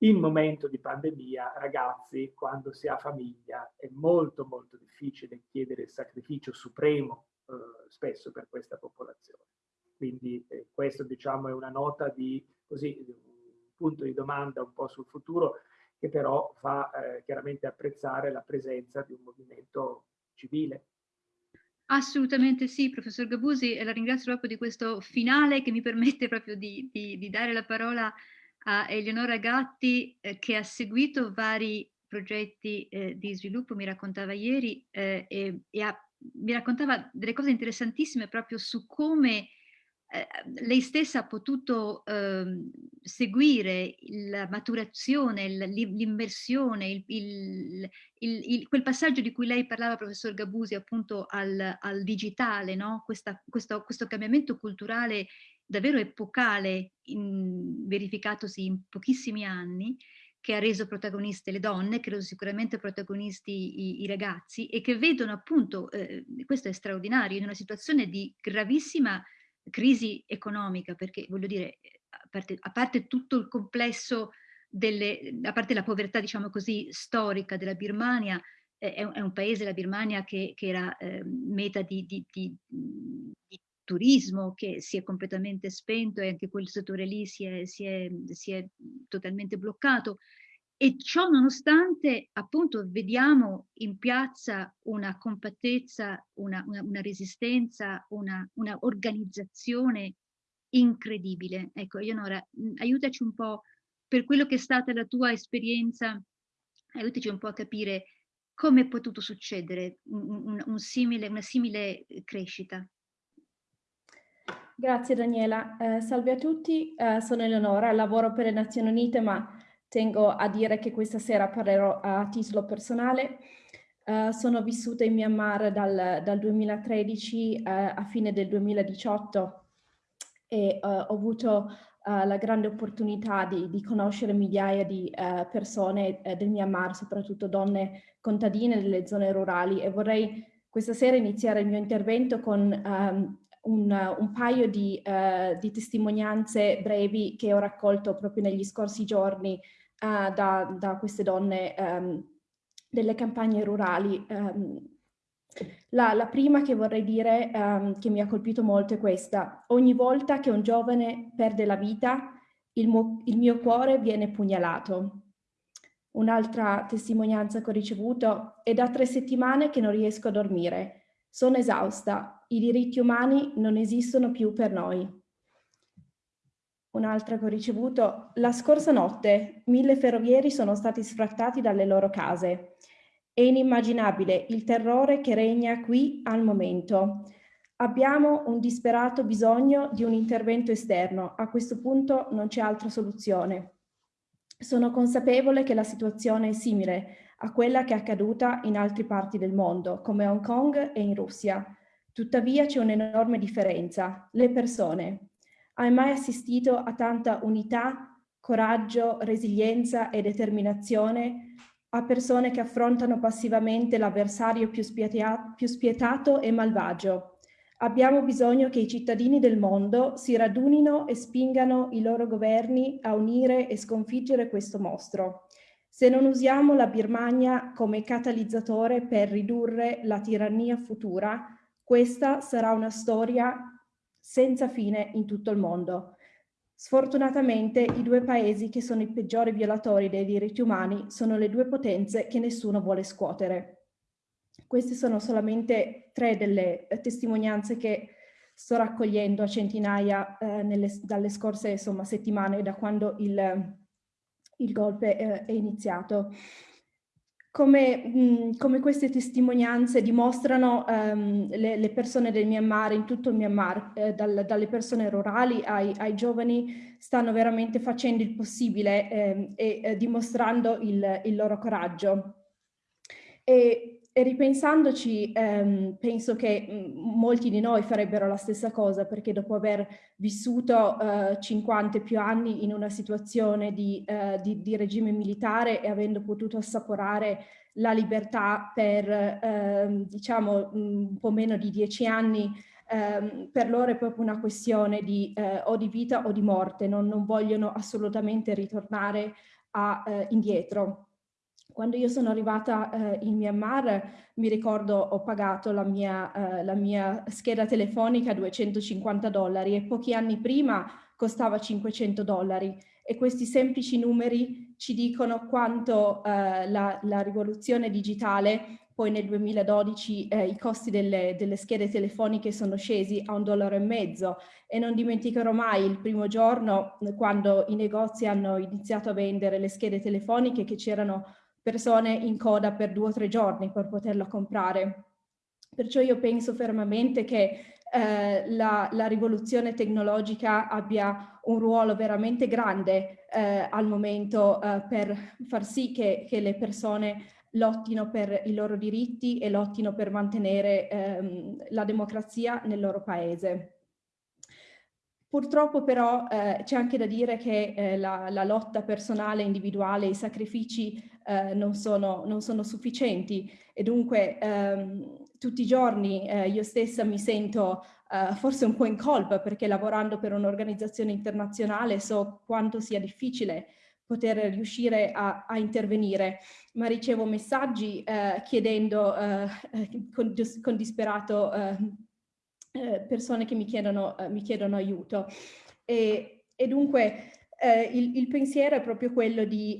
in momento di pandemia, ragazzi, quando si ha famiglia, è molto molto difficile chiedere il sacrificio supremo eh, spesso per questa popolazione. Quindi eh, questo diciamo è una nota di così, un punto di domanda un po' sul futuro che però fa eh, chiaramente apprezzare la presenza di un movimento civile. Assolutamente sì, professor Gabusi, e la ringrazio proprio di questo finale che mi permette proprio di, di, di dare la parola a Eleonora Gatti eh, che ha seguito vari progetti eh, di sviluppo, mi raccontava ieri, eh, e, e ha, mi raccontava delle cose interessantissime proprio su come lei stessa ha potuto eh, seguire la maturazione, l'immersione, quel passaggio di cui lei parlava, professor Gabusi, appunto al, al digitale, no? Questa, questo, questo, cambiamento culturale davvero epocale in, verificatosi in pochissimi anni, che ha reso protagoniste le donne, reso sicuramente protagonisti i, i ragazzi e che vedono appunto, eh, questo è straordinario, in una situazione di gravissima crisi economica, perché voglio dire, a parte, a parte tutto il complesso delle, a parte la povertà, diciamo così, storica della Birmania, eh, è, è, un paese, la Birmania, che, che era eh, meta di, di, di, di, turismo che si è completamente spento e anche quel settore lì si è, si è, si è totalmente bloccato. E ciò nonostante, appunto, vediamo in piazza una compattezza, una, una, una resistenza, una, una, organizzazione incredibile. Ecco, Eleonora, aiutaci un po' per quello che è stata la tua esperienza, aiutaci un po' a capire come è potuto succedere un, un simile, una simile crescita. Grazie Daniela. Eh, salve a tutti, eh, sono Eleonora, lavoro per le Nazioni Unite ma Tengo a dire che questa sera parlerò a titolo personale. Uh, sono vissuta in Myanmar dal, dal 2013 uh, a fine del 2018 e uh, ho avuto la grande opportunità di, di conoscere migliaia di persone del Myanmar, soprattutto donne contadine delle zone rurali e vorrei questa sera iniziare il mio intervento con um, un, un, paio di, di testimonianze brevi che ho raccolto proprio negli scorsi giorni uh, da, da, queste donne um, delle campagne rurali. Um, la, la, prima che vorrei dire um, che mi ha colpito molto è questa. Ogni volta che un giovane perde la vita, il, il mio cuore viene pugnalato. Un'altra testimonianza che ho ricevuto è da tre settimane che non riesco a dormire. Sono esausta, i diritti umani non esistono più per noi un'altra che ho ricevuto, la scorsa notte mille ferrovieri sono stati sfrattati dalle loro case. È inimmaginabile il terrore che regna qui al momento. Abbiamo un disperato bisogno di un intervento esterno. A questo punto non c'è altra soluzione. Sono consapevole che la situazione è simile a quella che è accaduta in altre parti del mondo, come Hong Kong e in Russia. Tuttavia c'è un'enorme differenza. Le persone. Hai mai assistito a tanta unità, coraggio, resilienza e determinazione a persone che affrontano passivamente l'avversario più, più spietato e malvagio? Abbiamo bisogno che i cittadini del mondo si radunino e spingano i loro governi a unire e sconfiggere questo mostro. Se non usiamo la Birmania come catalizzatore per ridurre la tirannia futura, questa sarà una storia senza fine in tutto il mondo. Sfortunatamente i due paesi che sono i peggiori violatori dei diritti umani sono le due potenze che nessuno vuole scuotere. Queste sono solamente tre delle testimonianze che sto raccogliendo a centinaia eh, nelle, dalle scorse insomma, settimane da quando il, il golpe eh, è iniziato come, mh, come, queste testimonianze dimostrano um, le, le, persone del Myanmar, in tutto il Myanmar, eh, dal, dalle persone rurali ai, ai, giovani, stanno veramente facendo il possibile eh, e eh, dimostrando il, il, loro coraggio. E, e ripensandoci, ehm, penso che mh, molti di noi farebbero la stessa cosa, perché dopo aver vissuto 50 e più anni in una situazione di, uh, di, di, regime militare e avendo potuto assaporare la libertà per uh, diciamo un po' meno di dieci anni, um, per loro è proprio una questione di uh, o di vita o di morte, non, non vogliono assolutamente ritornare a, indietro. Quando io sono arrivata eh, in Myanmar, mi ricordo ho pagato la mia, eh, la mia scheda telefonica 250 dollari e pochi anni prima costava 500 dollari. E questi semplici numeri ci dicono quanto eh, la, la, rivoluzione digitale poi nel 2012 eh, i costi delle, delle, schede telefoniche sono scesi a un dollaro e mezzo. E non dimenticherò mai il primo giorno quando i negozi hanno iniziato a vendere le schede telefoniche che c'erano persone in coda per due o tre giorni per poterla comprare. Perciò io penso fermamente che eh, la, la, rivoluzione tecnologica abbia un ruolo veramente grande eh, al momento eh, per far sì che, che le persone lottino per i loro diritti e lottino per mantenere ehm, la democrazia nel loro paese. Purtroppo però eh, c'è anche da dire che eh, la, la, lotta personale, individuale, i sacrifici eh, non, sono, non, sono, sufficienti. E dunque ehm, tutti i giorni eh, io stessa mi sento eh, forse un po' in colpa perché lavorando per un'organizzazione internazionale so quanto sia difficile poter riuscire a, a intervenire, ma ricevo messaggi eh, chiedendo con, con, disperato eh, eh, persone che mi chiedono, mi chiedono aiuto. E, e dunque il, il, pensiero è proprio quello di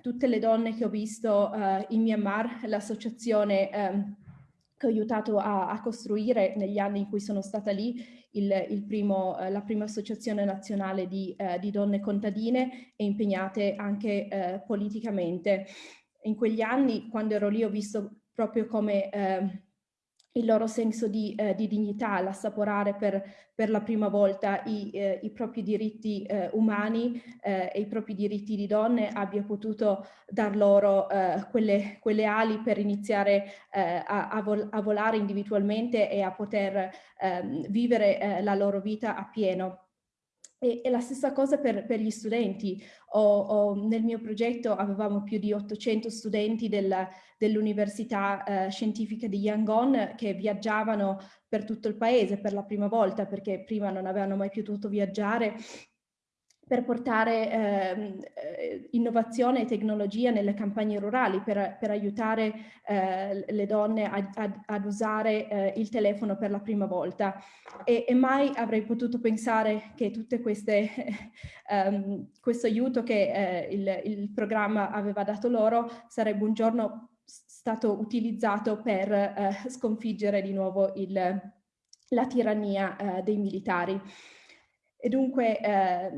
tutte le donne che ho visto in Myanmar, l'associazione ehm, che ho aiutato a, a, costruire negli anni in cui sono stata lì, il, il primo, eh, la prima associazione nazionale di, eh, di, donne contadine e impegnate anche eh, politicamente. In quegli anni, quando ero lì, ho visto proprio come eh, il loro senso di, eh, di dignità, l'assaporare per, per, la prima volta i, eh, i propri diritti eh, umani eh, e i propri diritti di donne abbia potuto dar loro eh, quelle, quelle, ali per iniziare eh, a, a, vol a, volare individualmente e a poter ehm, vivere la loro vita a pieno. E, e, la stessa cosa per, per gli studenti. O, o nel mio progetto avevamo più di 800 studenti del, dell'Università eh, Scientifica di Yangon che viaggiavano per tutto il paese per la prima volta perché prima non avevano mai potuto viaggiare per portare ehm, eh, innovazione e tecnologia nelle campagne rurali, per, per aiutare eh, le donne a, a, ad usare eh, il telefono per la prima volta. E, e, mai avrei potuto pensare che queste, um, questo aiuto che eh, il, il programma aveva dato loro sarebbe un giorno stato utilizzato per eh, sconfiggere di nuovo il, la tirannia eh, dei militari. E dunque eh,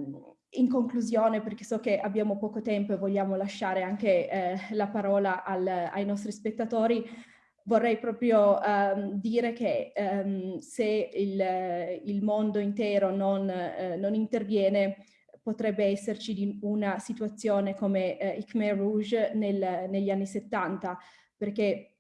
in conclusione, perché so che abbiamo poco tempo e vogliamo lasciare anche eh, la parola al, ai nostri spettatori, vorrei proprio um, dire che um, se il, il, mondo intero non, eh, non, interviene, potrebbe esserci una situazione come eh, Khmer Rouge nel, negli anni 70, perché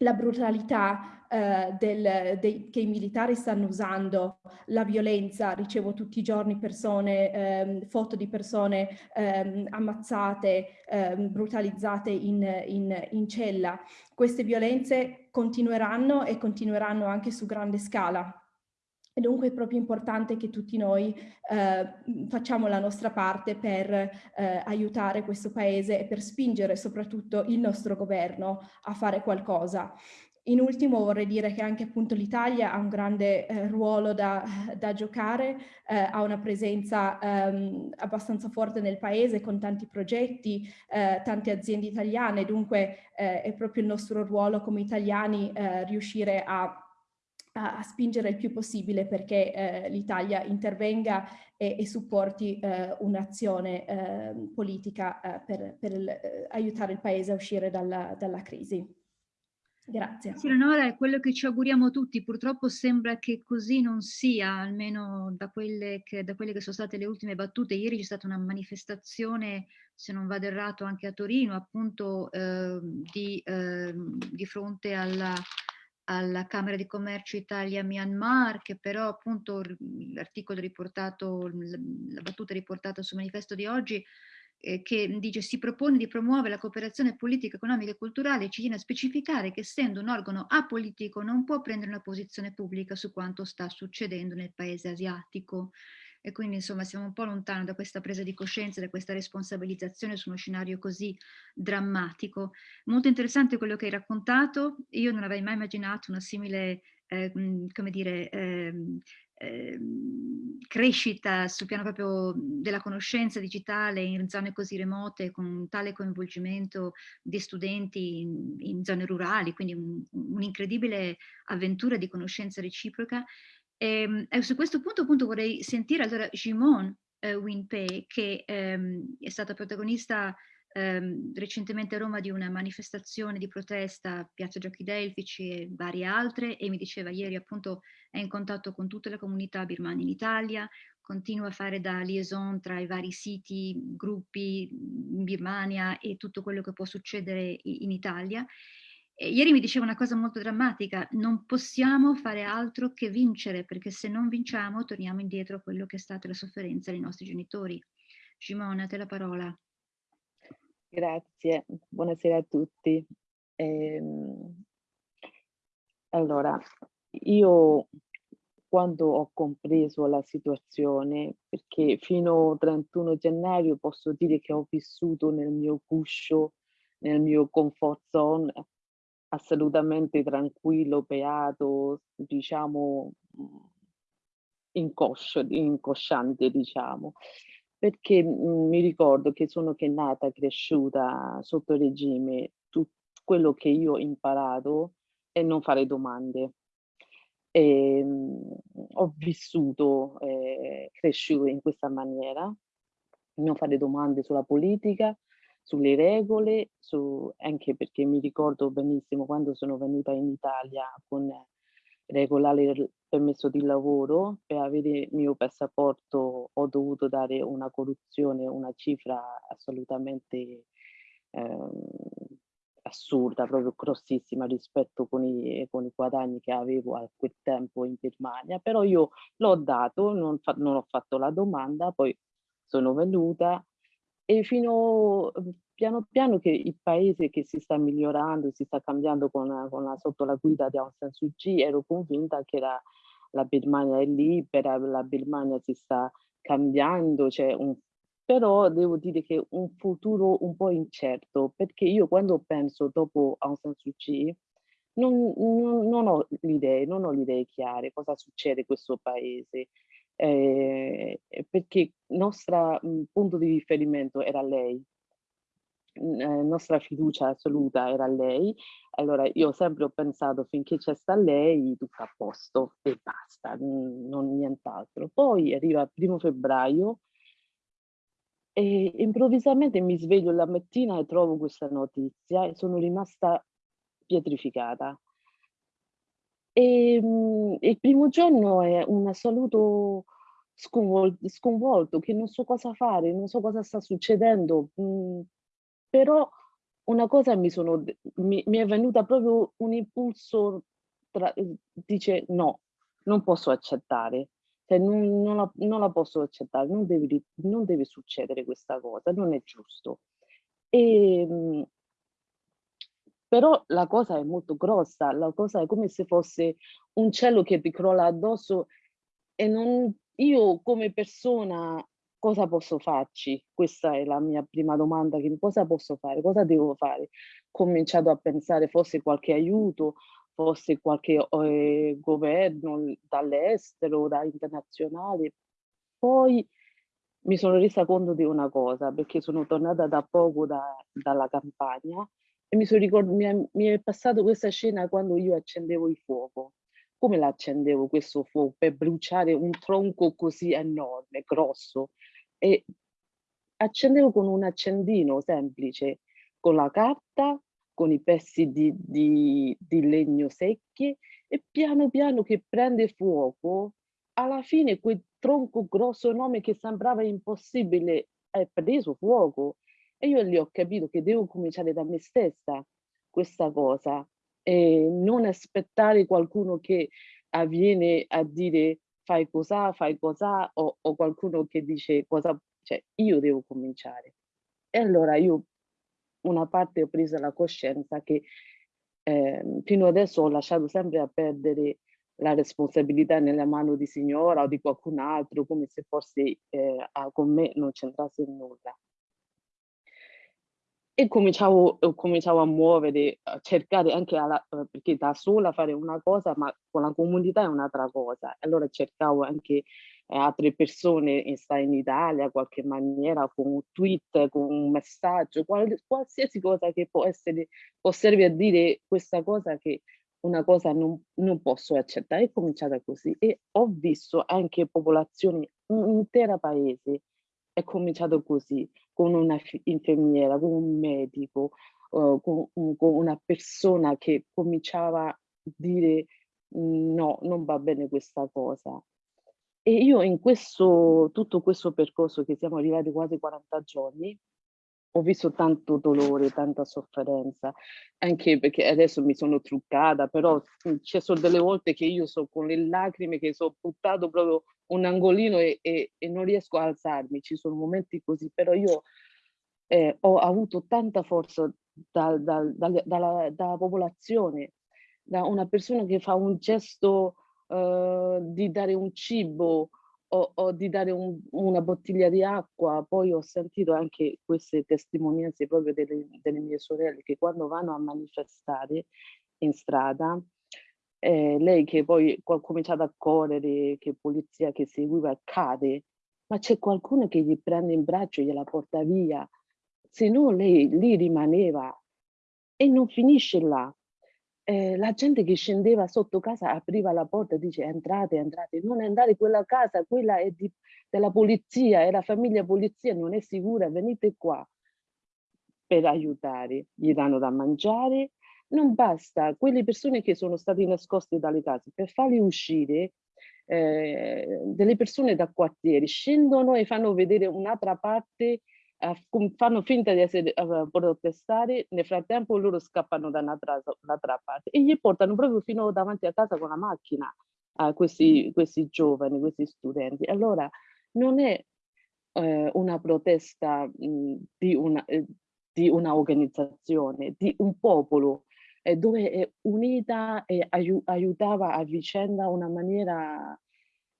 la brutalità eh, del, dei, che i militari stanno usando, la violenza, ricevo tutti i giorni persone, ehm, foto di persone ehm, ammazzate, ehm, brutalizzate in, in, in cella. Queste violenze continueranno e continueranno anche su grande scala. E dunque è proprio importante che tutti noi eh, facciamo la nostra parte per eh, aiutare questo paese e per spingere soprattutto il nostro governo a fare qualcosa. In ultimo vorrei dire che anche appunto l'Italia ha un grande eh, ruolo da, da giocare, eh, ha una presenza ehm, abbastanza forte nel paese con tanti progetti, eh, tante aziende italiane, dunque eh, è proprio il nostro ruolo come italiani eh, riuscire a a, spingere il più possibile perché eh, l'Italia intervenga e, e supporti eh, un'azione eh, politica per, per il, eh, aiutare il Paese a uscire dalla, dalla crisi. Grazie. Sì, Leonora, è quello che ci auguriamo tutti. Purtroppo sembra che così non sia, almeno da quelle che, da quelle che sono state le ultime battute. Ieri c'è stata una manifestazione, se non vado errato, anche a Torino, appunto eh, di, eh, di fronte alla alla Camera di Commercio Italia-Myanmar, che però appunto l'articolo riportato, la battuta riportata sul manifesto di oggi, eh, che dice si propone di promuovere la cooperazione politica, economica e culturale, ci viene a specificare che essendo un organo apolitico non può prendere una posizione pubblica su quanto sta succedendo nel paese asiatico e quindi insomma siamo un po' lontano da questa presa di coscienza, da questa responsabilizzazione su uno scenario così drammatico. Molto interessante quello che hai raccontato, io non avrei mai immaginato una simile, eh, come dire, eh, eh, crescita sul piano proprio della conoscenza digitale in zone così remote con tale coinvolgimento di studenti in, in zone rurali, quindi un'incredibile un avventura di conoscenza reciproca. E, ehm, e, su questo punto appunto vorrei sentire allora Jimon eh, Winpei che ehm, è stata protagonista ehm, recentemente a Roma di una manifestazione di protesta, Piazza Giochi Delfici e varie altre, e mi diceva ieri appunto è in contatto con tutte le comunità birmane in Italia, continua a fare da liaison tra i vari siti, gruppi in Birmania e tutto quello che può succedere in Italia. E ieri mi diceva una cosa molto drammatica, non possiamo fare altro che vincere, perché se non vinciamo torniamo indietro a quello che è stata la sofferenza dei nostri genitori. Simona, a te la parola. Grazie, buonasera a tutti. Ehm, allora, io quando ho compreso la situazione, perché fino al 31 gennaio posso dire che ho vissuto nel mio guscio, nel mio comfort zone, assolutamente tranquillo, beato, diciamo, incoscio, incosciante, diciamo perché mh, mi ricordo che sono che nata, cresciuta sotto regime, tutto quello che io ho imparato è non fare domande. E, mh, ho vissuto, eh, cresciuto in questa maniera, non fare domande sulla politica, sulle regole, su, anche perché mi ricordo benissimo quando sono venuta in Italia con regolare permesso di lavoro, per avere il mio passaporto ho dovuto dare una corruzione, una cifra assolutamente eh, assurda, proprio grossissima rispetto con i, con i, guadagni che avevo a quel tempo in Birmania, però io l'ho dato, non, fa, non ho fatto la domanda, poi sono venuta e fino piano piano che il paese che si sta migliorando, si sta cambiando con, con la, sotto la guida di Aung San Suu Kyi, ero convinta che la, la Birmania è libera, la Birmania si sta cambiando, c'è un però devo dire che un futuro un po' incerto, perché io quando penso dopo Aung San Suu Kyi non, non, non ho le idee, non ho le idee chiare cosa succede in questo paese, eh, perché il nostro punto di riferimento era lei, eh, nostra fiducia assoluta era lei, allora io sempre ho pensato finché c'è sta lei tutto a posto e basta, non nient'altro. Poi arriva il primo febbraio e improvvisamente mi sveglio la mattina e trovo questa notizia e sono rimasta pietrificata. E, mh, il primo giorno è un assoluto sconvolto, sconvolto, che non so cosa fare, non so cosa sta succedendo. Mh, però una cosa mi, sono, mi, mi è venuta proprio un impulso, tra, dice no, non posso accettare, cioè, non, non, la, non, la, posso accettare, non deve, non deve, succedere questa cosa, non è giusto. E, ehm, però la cosa è molto grossa, la cosa è come se fosse un cielo che ti crolla addosso e non, io come persona cosa posso farci? Questa è la mia prima domanda, che cosa posso fare? Cosa devo fare? Ho cominciato a pensare forse qualche aiuto, forse qualche eh, governo dall'estero, da internazionale. Poi mi sono resa conto di una cosa, perché sono tornata da poco da, dalla campagna e mi, sono ricordo, mi, è, mi è passata questa scena quando io accendevo il fuoco come l'accendevo questo fuoco per bruciare un tronco così enorme, grosso e accendevo con un accendino semplice, con la carta, con i pezzi di, di, di legno secchi e piano piano che prende fuoco, alla fine quel tronco grosso enorme che sembrava impossibile è preso fuoco. E io lì ho capito che devo cominciare da me stessa questa cosa e non aspettare qualcuno che avviene a dire fai cos'ha, fai cos'ha, o, o qualcuno che dice cosa, cioè io devo cominciare. E allora io una parte ho preso la coscienza che eh, fino adesso ho lasciato sempre a perdere la responsabilità nella mano di signora o di qualcun altro, come se forse eh, con me non c'entrasse nulla. E cominciavo, cominciavo, a muovere, a cercare anche, alla, perché da sola fare una cosa, ma con la comunità è un'altra cosa. Allora cercavo anche eh, altre persone in, in Italia, in qualche maniera, con un tweet, con un messaggio, qual, qualsiasi cosa che può essere, può servire a dire questa cosa che una cosa non, non posso accettare. È cominciata così e ho visto anche popolazioni, un intero paese è cominciato così, con una infermiera, con un medico, uh, con, con, una persona che cominciava a dire no, non va bene questa cosa. E io in questo, tutto questo percorso che siamo arrivati quasi 40 giorni, ho visto tanto dolore, tanta sofferenza, anche perché adesso mi sono truccata, però ci sono delle volte che io so con le lacrime che sono buttato proprio un angolino e, e, e non riesco a alzarmi, ci sono momenti così, però io eh, ho avuto tanta forza da, da, da, dalla, dalla popolazione, da una persona che fa un gesto uh, di dare un cibo, o, o di dare un, una bottiglia di acqua, poi ho sentito anche queste testimonianze proprio delle, delle mie sorelle che quando vanno a manifestare in strada, eh, lei che poi ha cominciato a correre, che polizia che seguiva cade, ma c'è qualcuno che gli prende in braccio e gliela porta via, se no lei lì rimaneva e non finisce là eh, la gente che scendeva sotto casa apriva la porta e dice entrate, entrate, non andare in quella casa, quella è di, della polizia, è la famiglia polizia, non è sicura, venite qua per aiutare, gli danno da mangiare, non basta, quelle persone che sono state nascoste dalle case, per farli uscire, eh, delle persone da quartiere scendono e fanno vedere un'altra parte fanno finta di essere uh, protestare, nel frattempo loro scappano da un'altra, parte e gli portano proprio fino davanti a casa con la macchina a questi, questi giovani, questi studenti. Allora non è eh, una protesta mh, di, una, eh, di una organizzazione, di un popolo eh, dove è unita e aiu aiutava a vicenda in una maniera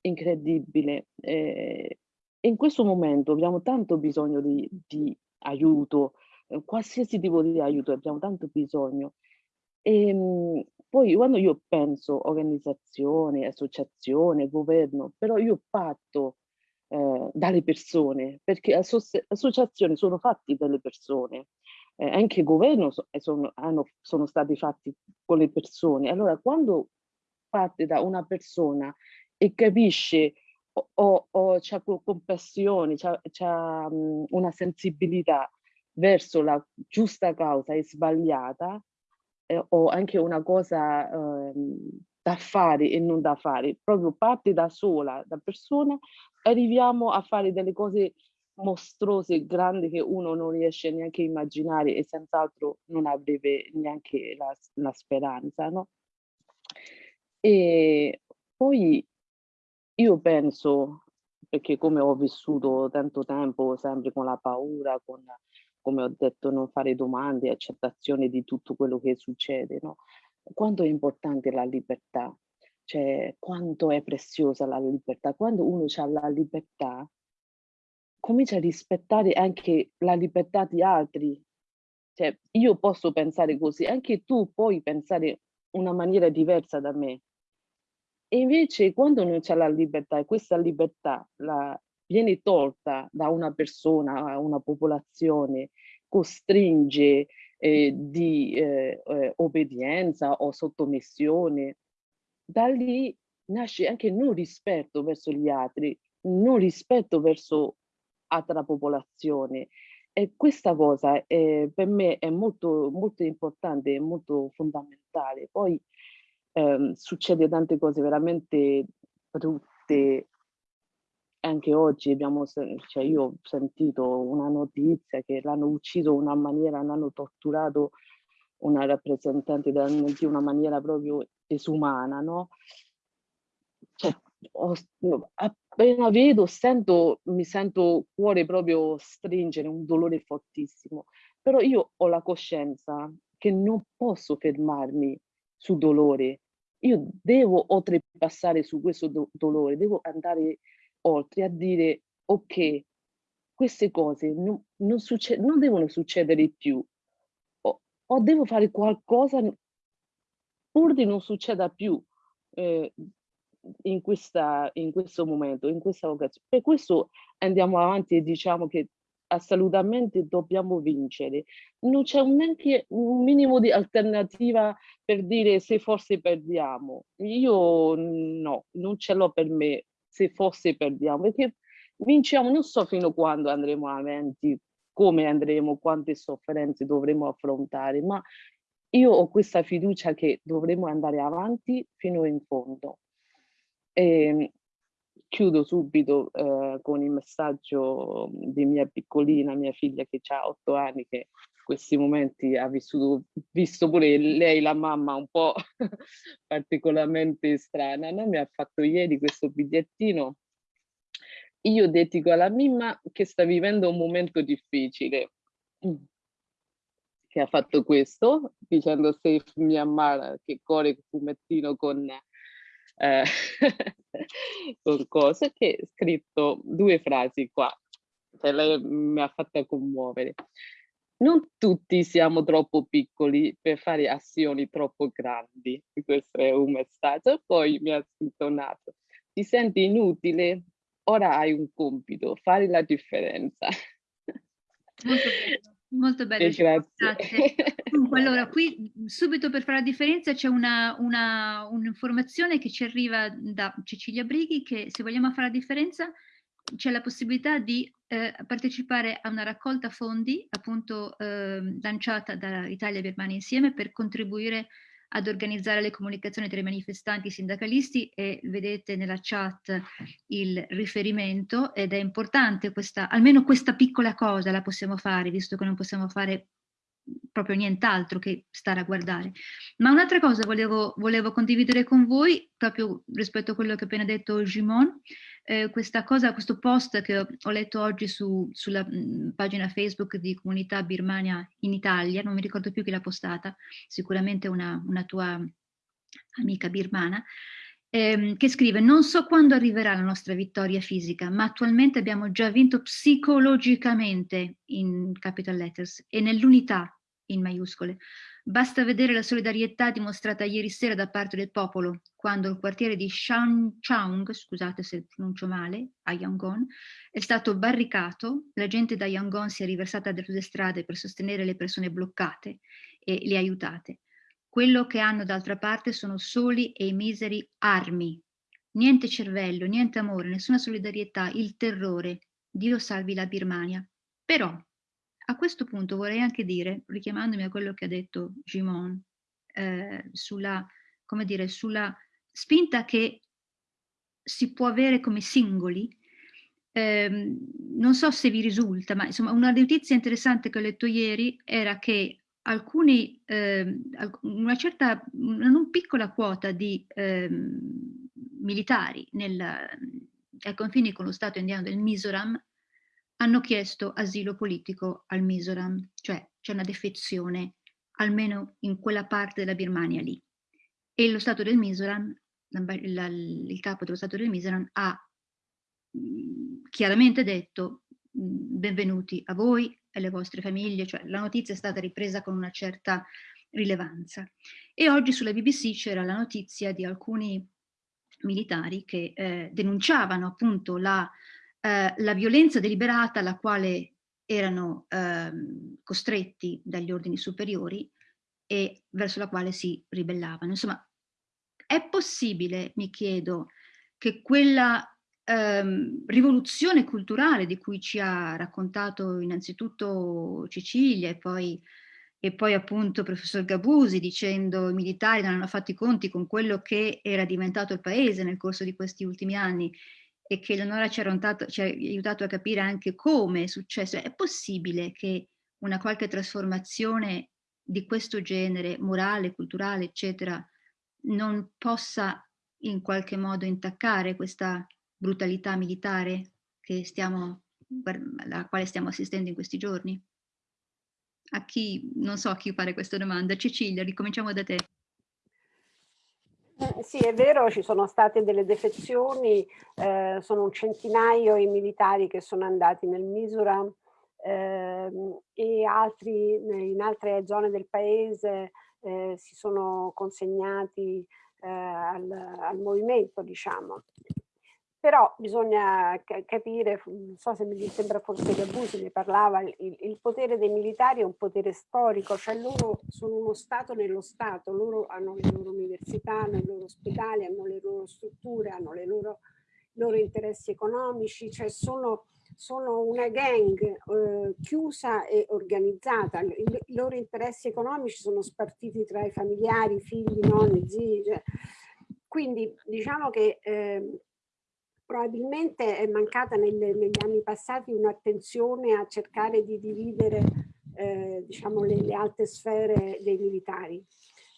incredibile. Eh, in questo momento abbiamo tanto bisogno di, di aiuto, eh, qualsiasi tipo di aiuto abbiamo tanto bisogno. E, ehm, poi quando io penso organizzazione, associazione, governo, però io parto eh, dalle persone, perché associazioni sono fatti dalle persone, eh, anche governo so, eh, sono, hanno, sono stati fatti con le persone. Allora quando parte da una persona e capisce o, o c'è compassione, c'è una sensibilità verso la giusta causa e sbagliata, eh, o anche una cosa eh, da fare e non da fare, proprio parte da sola, da persona, arriviamo a fare delle cose mostruose, grandi che uno non riesce neanche a immaginare e senz'altro non avrebbe neanche la, la speranza, no? E poi io penso, perché come ho vissuto tanto tempo sempre con la paura, con, come ho detto, non fare domande, accettazione di tutto quello che succede, no? Quanto è importante la libertà, cioè quanto è preziosa la libertà. Quando uno ha la libertà, comincia a rispettare anche la libertà di altri. Cioè, io posso pensare così, anche tu puoi pensare una maniera diversa da me, invece quando non c'è la libertà e questa libertà la, viene tolta da una persona, una popolazione, costringe eh, di eh, eh, obbedienza o sottomissione, da lì nasce anche non rispetto verso gli altri, non rispetto verso altra popolazione. E questa cosa eh, per me è molto, molto importante, molto fondamentale. Poi eh, succede tante cose veramente brutte. Anche oggi abbiamo, cioè io ho sentito una notizia che l'hanno ucciso in una maniera, l'hanno torturato una rappresentante di una maniera proprio disumana, no? Cioè, ho, appena vedo, sento, mi sento cuore proprio stringere, un dolore fortissimo. Però io ho la coscienza che non posso fermarmi sul dolore, io devo oltrepassare su questo do dolore, devo andare oltre a dire ok, queste cose non, non, non devono succedere più. O, o, devo fare qualcosa pur di non succeda più eh, in, questa, in questo momento, in questa occasione. Per questo andiamo avanti e diciamo che assolutamente dobbiamo vincere. Non c'è neanche un minimo di alternativa per dire se forse perdiamo. Io no, non ce l'ho per me se forse perdiamo, perché vinciamo non so fino a quando andremo avanti, come andremo, quante sofferenze dovremo affrontare, ma io ho questa fiducia che dovremo andare avanti fino in fondo. E ehm, chiudo subito eh, con il messaggio di mia piccolina, mia figlia che ha otto anni, che in questi momenti ha vissuto, visto pure lei, la mamma, un po' particolarmente strana, no? mi ha fatto ieri questo bigliettino. Io dedico alla Mimma che sta vivendo un momento difficile, che ha fatto questo, dicendo Safe Myanmar, che corre il fumettino con eh, che ho scritto due frasi qua, cioè lei mi ha fatto commuovere. Non tutti siamo troppo piccoli per fare azioni troppo grandi, questo è un messaggio. Poi mi ha scritto Nato, ti senti inutile? Ora hai un compito, fare la differenza. Molto bello. Grazie. Dunque, allora, qui subito per fare la differenza c'è un'informazione un che ci arriva da Cecilia Brighi che se vogliamo fare la differenza c'è la possibilità di eh, partecipare a una raccolta fondi appunto eh, lanciata da Italia e Birmania insieme per contribuire ad organizzare le comunicazioni tra i manifestanti sindacalisti e vedete nella chat il riferimento ed è importante questa, almeno questa piccola cosa la possiamo fare, visto che non possiamo fare proprio nient'altro che stare a guardare. Ma un'altra cosa volevo, volevo, condividere con voi, proprio rispetto a quello che ha appena detto Gimon, eh, questa cosa, questo post che ho, letto oggi su, sulla mh, mm, pagina Facebook di Comunità Birmania in Italia, non mi ricordo più chi l'ha postata, sicuramente una, una tua amica birmana, ehm, che scrive non so quando arriverà la nostra vittoria fisica, ma attualmente abbiamo già vinto psicologicamente in capital letters e nell'unità in maiuscole. Basta vedere la solidarietà dimostrata ieri sera da parte del popolo, quando il quartiere di Shanchaung, scusate se pronuncio male, a Yangon, è stato barricato, la gente da Yangon si è riversata sulle strade per sostenere le persone bloccate e le aiutate. Quello che hanno d'altra parte sono soli e miseri armi. Niente cervello, niente amore, nessuna solidarietà, il terrore. Dio salvi la Birmania. Però a questo punto vorrei anche dire, richiamandomi a quello che ha detto Gimon, eh, sulla, dire, sulla spinta che si può avere come singoli, eh, non so se vi risulta, ma insomma una notizia interessante che ho letto ieri era che alcuni, eh, una certa, non piccola quota di eh, militari nel, ai confini con lo Stato indiano del Mizoram hanno chiesto asilo politico al Mizoram, cioè c'è una defezione almeno in quella parte della Birmania lì. E lo Stato del Mizoram, la, il capo dello Stato del Mizoram ha chiaramente detto benvenuti a voi e alle vostre famiglie, cioè la notizia è stata ripresa con una certa rilevanza. E oggi sulla BBC c'era la notizia di alcuni militari che eh, denunciavano appunto la eh, la violenza deliberata alla quale erano eh, costretti dagli ordini superiori e verso la quale si ribellavano. Insomma, è possibile, mi chiedo, che quella ehm, rivoluzione culturale di cui ci ha raccontato innanzitutto Cecilia e poi, e poi appunto professor Gabusi dicendo i militari non hanno fatto i conti con quello che era diventato il paese nel corso di questi ultimi anni e che Leonora ci ha, ci ha aiutato a capire anche come è successo. È possibile che una qualche trasformazione di questo genere, morale, culturale, eccetera, non possa in qualche modo intaccare questa brutalità militare stiamo, alla quale stiamo assistendo in questi giorni? A chi, non so a chi fare questa domanda. Cecilia, ricominciamo da te. Eh, sì, è vero, ci sono state delle defezioni, eh, sono un centinaio i militari che sono andati nel Misura eh, e altri in altre zone del paese eh, si sono consegnati eh, al, al, movimento, diciamo però bisogna capire, non so se mi sembra forse che Abusi ne parlava, il, il, potere dei militari è un potere storico, cioè loro sono uno Stato nello Stato, loro hanno le loro università, hanno i loro ospedali, hanno le loro strutture, hanno i loro, loro, interessi economici, cioè sono, sono una gang eh, chiusa e organizzata, I, i, loro interessi economici sono spartiti tra i familiari, figli, nonni, zii, cioè. quindi diciamo che eh, probabilmente è mancata nelle, negli anni passati un'attenzione a cercare di dividere eh, diciamo le, le, alte sfere dei militari.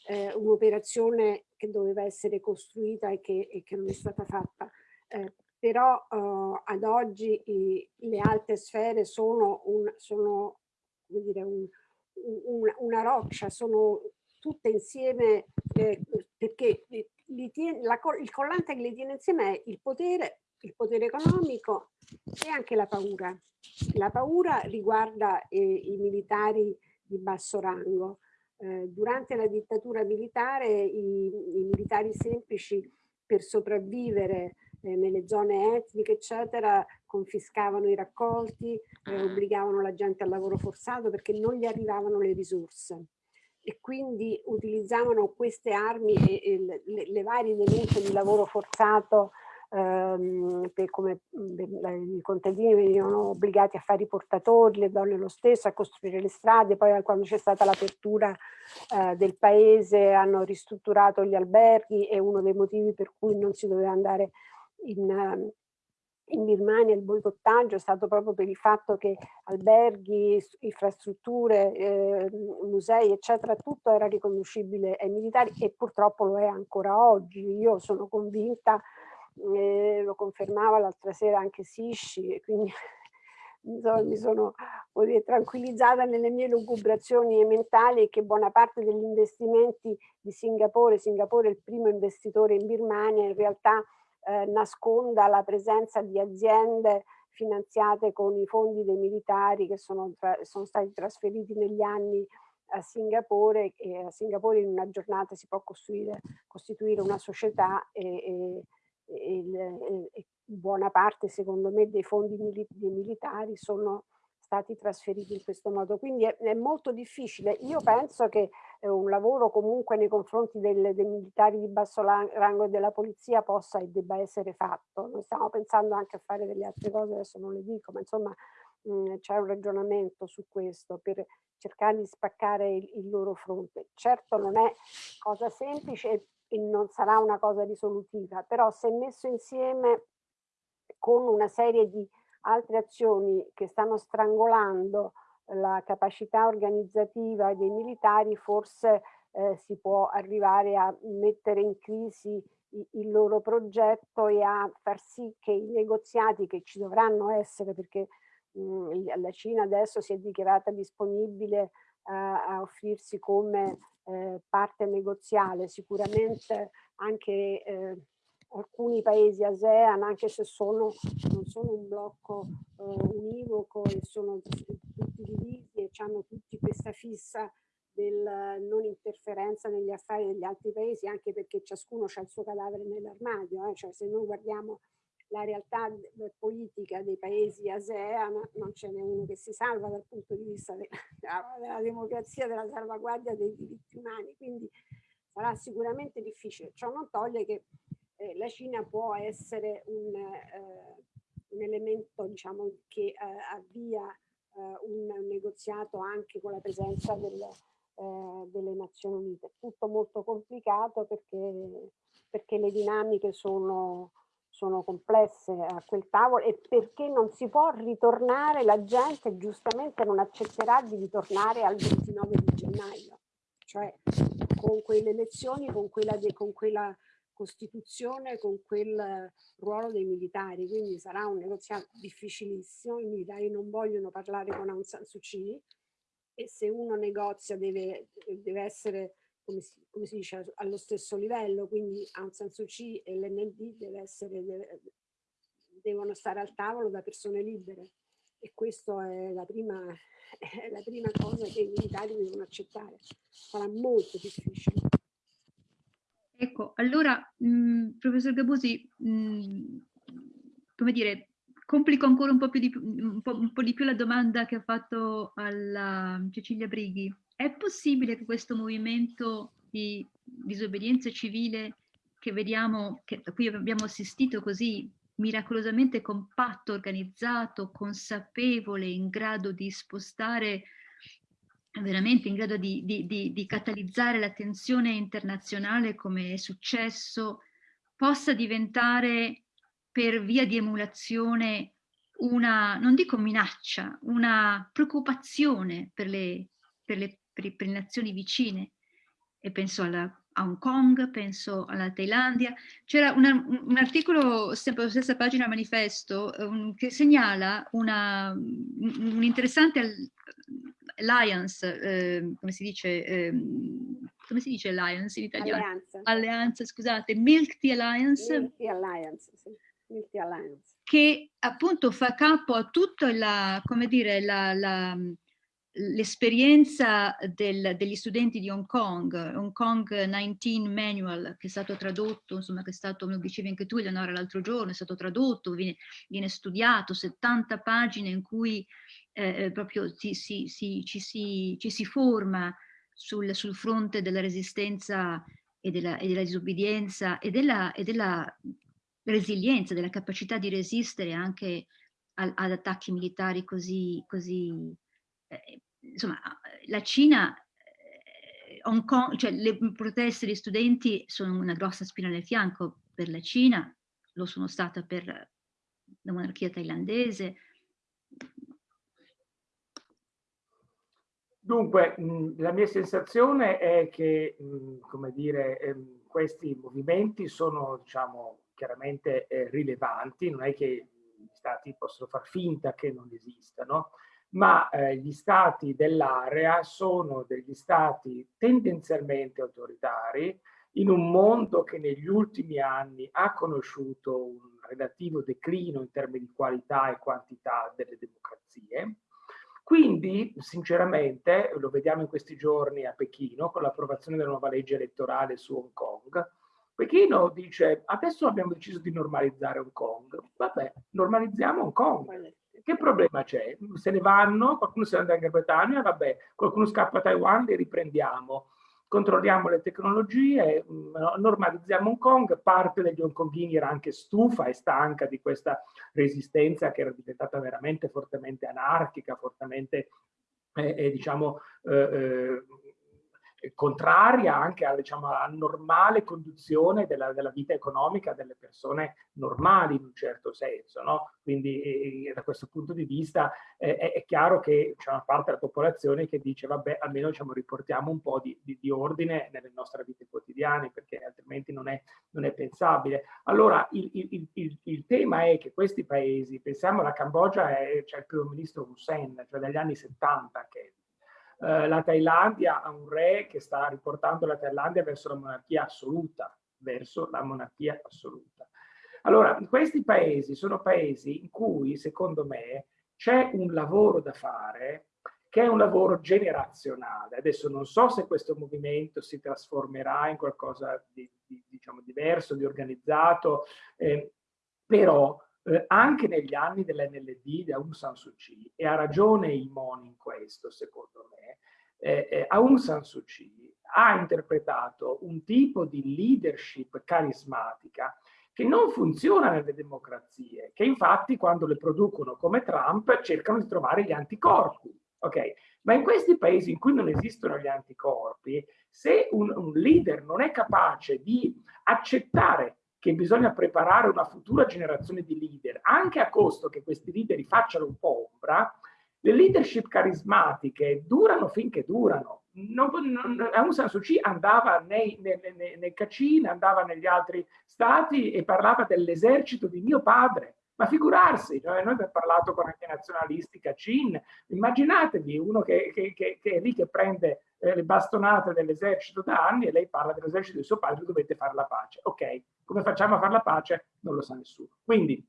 Eh, Un'operazione che doveva essere costruita e che, e che non è stata fatta. Eh, però eh, ad oggi i, le alte sfere sono, un, sono dire, un, un, una roccia, sono tutte insieme eh, perché tiene, la, il collante che li tiene insieme è il potere, il potere economico e anche la paura. La paura riguarda eh, i militari di basso rango. Eh, durante la dittatura militare i, i militari semplici per sopravvivere eh, nelle zone etniche eccetera confiscavano i raccolti, eh, obbligavano la gente al lavoro forzato perché non gli arrivavano le risorse e quindi utilizzavano queste armi e, e le, le, varie denunce di lavoro forzato ehm, per come i contadini venivano obbligati a fare i portatori, le donne lo stesso, a costruire le strade, poi quando c'è stata l'apertura eh, del paese hanno ristrutturato gli alberghi e uno dei motivi per cui non si doveva andare in, in Birmania il boicottaggio è stato proprio per il fatto che alberghi, infrastrutture, eh, musei, eccetera, tutto era riconoscibile ai militari e purtroppo lo è ancora oggi. Io sono convinta, eh, lo confermava l'altra sera anche Sisci, quindi sono, mi sono dire, tranquillizzata nelle mie lugubrazioni mentali che buona parte degli investimenti di Singapore, Singapore è il primo investitore in Birmania, in realtà eh, nasconda la presenza di aziende finanziate con i fondi dei militari che sono, sono stati trasferiti negli anni a Singapore e a Singapore in una giornata si può costruire, costituire una società e, e, e, e, buona parte secondo me dei fondi mili dei militari sono stati trasferiti in questo modo. Quindi è, è molto difficile. Io penso che eh, un lavoro comunque nei confronti del, dei militari di basso rango e della polizia possa e debba essere fatto. Noi stiamo pensando anche a fare delle altre cose, adesso non le dico, ma insomma c'è un ragionamento su questo per cercare di spaccare il, il loro fronte. Certo non è cosa semplice e non sarà una cosa risolutiva, però se messo insieme con una serie di altre azioni che stanno strangolando la capacità organizzativa dei militari forse eh, si può arrivare a mettere in crisi il loro progetto e a far sì che i negoziati che ci dovranno essere perché mh, la Cina adesso si è dichiarata disponibile eh, a offrirsi come eh, parte negoziale. Sicuramente anche eh, alcuni paesi ASEAN, anche se sono, non sono un blocco eh, univoco e sono tutti divisi e hanno tutti questa fissa del non interferenza negli affari degli altri paesi, anche perché ciascuno ha il suo cadavere nell'armadio, eh? cioè se noi guardiamo la realtà politica dei paesi ASEAN non ce n'è uno che si salva dal punto di vista della, della democrazia, della salvaguardia dei diritti umani, quindi sarà sicuramente difficile. Ciò non toglie che eh, la Cina può essere un, eh, un elemento diciamo, che eh, avvia eh, un negoziato anche con la presenza del, eh, delle Nazioni Unite. Tutto molto complicato perché, perché le dinamiche sono, sono complesse a quel tavolo e perché non si può ritornare, la gente giustamente non accetterà di ritornare al 29 di gennaio, cioè con quelle elezioni, con quella, con quella Costituzione con quel ruolo dei militari, quindi sarà un negoziato difficilissimo, i militari non vogliono parlare con Aung San Suu Kyi e se uno negozia deve, deve essere come si, come si, dice, allo stesso livello, quindi Aung San Suu Kyi e l'NLD deve devono stare al tavolo da persone libere e questa è la prima, è la prima cosa che i militari devono accettare. Sarà molto difficile. Ecco, allora, mh, professor Gabusi, mh, come dire, complico ancora un po, di, un, po', un po' di più la domanda che ha fatto alla Cecilia Brighi. È possibile che questo movimento di disobbedienza civile che vediamo, che, a cui abbiamo assistito così miracolosamente compatto, organizzato, consapevole, in grado di spostare veramente in grado di, di, di, di catalizzare l'attenzione internazionale come è successo, possa diventare per via di emulazione una, non dico minaccia, una preoccupazione per le, per le, per le nazioni vicine. E penso alla, a Hong Kong, penso alla Thailandia. C'era un articolo, sempre sulla stessa pagina manifesto, un, che segnala una, un interessante alliance, eh, come si dice, eh, come si dice alliance in italiano? Alleanza. Alleanza, scusate, Milk Tea Alliance. Milk Tea Alliance, sì. Milk Tea Alliance. Che appunto fa capo a tutta la, come dire, la, la l'esperienza degli studenti di Hong Kong, Hong Kong 19 Manual, che è stato tradotto, insomma, che è stato, lo dicevi anche tu Eleonora l'altro giorno, è stato tradotto, viene, viene studiato, 70 pagine in cui eh, eh, proprio si, si, si, ci, si, ci, si, forma sul, sul, fronte della resistenza e della, e della disobbedienza e della, e della, resilienza, della capacità di resistere anche ad attacchi militari così, così eh, insomma, la Cina eh, Hong Kong, cioè le proteste degli studenti sono una grossa spina nel fianco per la Cina, lo sono stata per la monarchia thailandese, Dunque, la mia sensazione è che, come dire, ehm, questi movimenti sono, diciamo, chiaramente eh, rilevanti, non è che gli stati possono far finta che non esistano, ma eh, gli stati dell'area sono degli stati tendenzialmente autoritari in un mondo che negli ultimi anni ha conosciuto un relativo declino in termini di qualità e quantità delle democrazie, quindi, sinceramente, lo vediamo in questi giorni a Pechino con l'approvazione della nuova legge elettorale su Hong Kong, Pechino dice adesso abbiamo deciso di normalizzare Hong Kong, vabbè, normalizziamo Hong Kong. Che problema c'è? Se ne vanno, qualcuno se ne andrà in Gran Bretagna, vabbè, qualcuno scappa a Taiwan, li riprendiamo controlliamo le tecnologie, mm, normalizziamo Hong Kong, parte degli hongkongini era anche stufa e stanca di questa resistenza che era diventata veramente fortemente anarchica, fortemente eh, eh, diciamo eh, eh contraria anche alla, diciamo, alla normale conduzione della, della, vita economica delle persone normali in un certo senso. No? Quindi da questo punto di vista eh, è, è, chiaro che c'è una parte della popolazione che dice vabbè almeno diciamo, riportiamo un po' di, di, di, ordine nelle nostre vite quotidiane perché altrimenti non è, non è pensabile. Allora il, il, il, il, tema è che questi paesi, pensiamo alla Cambogia, c'è il primo ministro Hussein, cioè dagli anni 70 che eh, la Thailandia ha un re che sta riportando la Thailandia verso la monarchia assoluta, verso la monarchia assoluta. Allora, questi paesi sono paesi in cui, secondo me, c'è un lavoro da fare che è un lavoro generazionale. Adesso non so se questo movimento si trasformerà in qualcosa di, di diciamo, diverso, di organizzato, eh, però eh, anche negli anni dell'NLD di Aung San Suu Kyi, e ha ragione Imon in questo, secondo me, eh, eh, Aung San Suu Kyi ha interpretato un tipo di leadership carismatica che non funziona nelle democrazie, che infatti quando le producono come Trump cercano di trovare gli anticorpi. Okay? Ma in questi paesi in cui non esistono gli anticorpi, se un, un leader non è capace di accettare che bisogna preparare una futura generazione di leader, anche a costo che questi leader facciano un po' ombra, le leadership carismatiche durano finché durano. Non, non, Aung San Suu Kyi andava nei, nei, nei, nei Kachin, andava negli altri stati e parlava dell'esercito di mio padre. Ma figurarsi, cioè noi abbiamo parlato con anche nazionalisti Kachin, immaginatevi uno che, che, che, che, è lì che prende eh, le bastonate dell'esercito da anni e lei parla dell'esercito di suo padre, dovete fare la pace. Ok, come facciamo a fare la pace? Non lo sa nessuno. Quindi,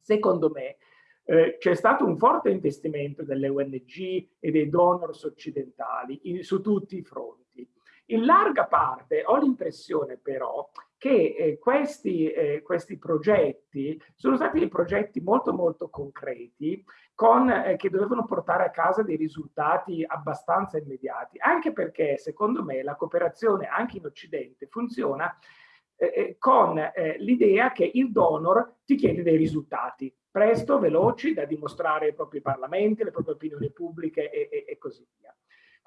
secondo me, eh, c'è stato un forte investimento delle ONG e dei donors occidentali in, su tutti i fronti. In larga parte ho l'impressione però che eh, questi, eh, questi, progetti sono stati dei progetti molto molto concreti con, eh, che dovevano portare a casa dei risultati abbastanza immediati, anche perché secondo me la cooperazione anche in Occidente funziona eh, eh, con eh, l'idea che il donor ti chiede dei risultati presto, veloci, da dimostrare ai propri parlamenti, alle proprie opinioni pubbliche e, e, e così via.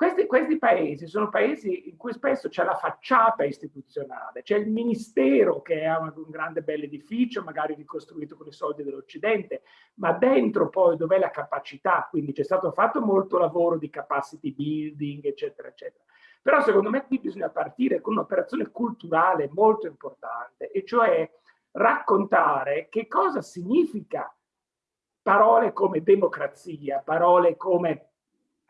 Questi, questi, paesi sono paesi in cui spesso c'è la facciata istituzionale, c'è il ministero che è un, un grande bell'edificio, magari ricostruito con i soldi dell'Occidente, ma dentro poi dov'è la capacità, quindi c'è stato fatto molto lavoro di capacity building, eccetera, eccetera. Però secondo me qui bisogna partire con un'operazione culturale molto importante, e cioè raccontare che cosa significa parole come democrazia, parole come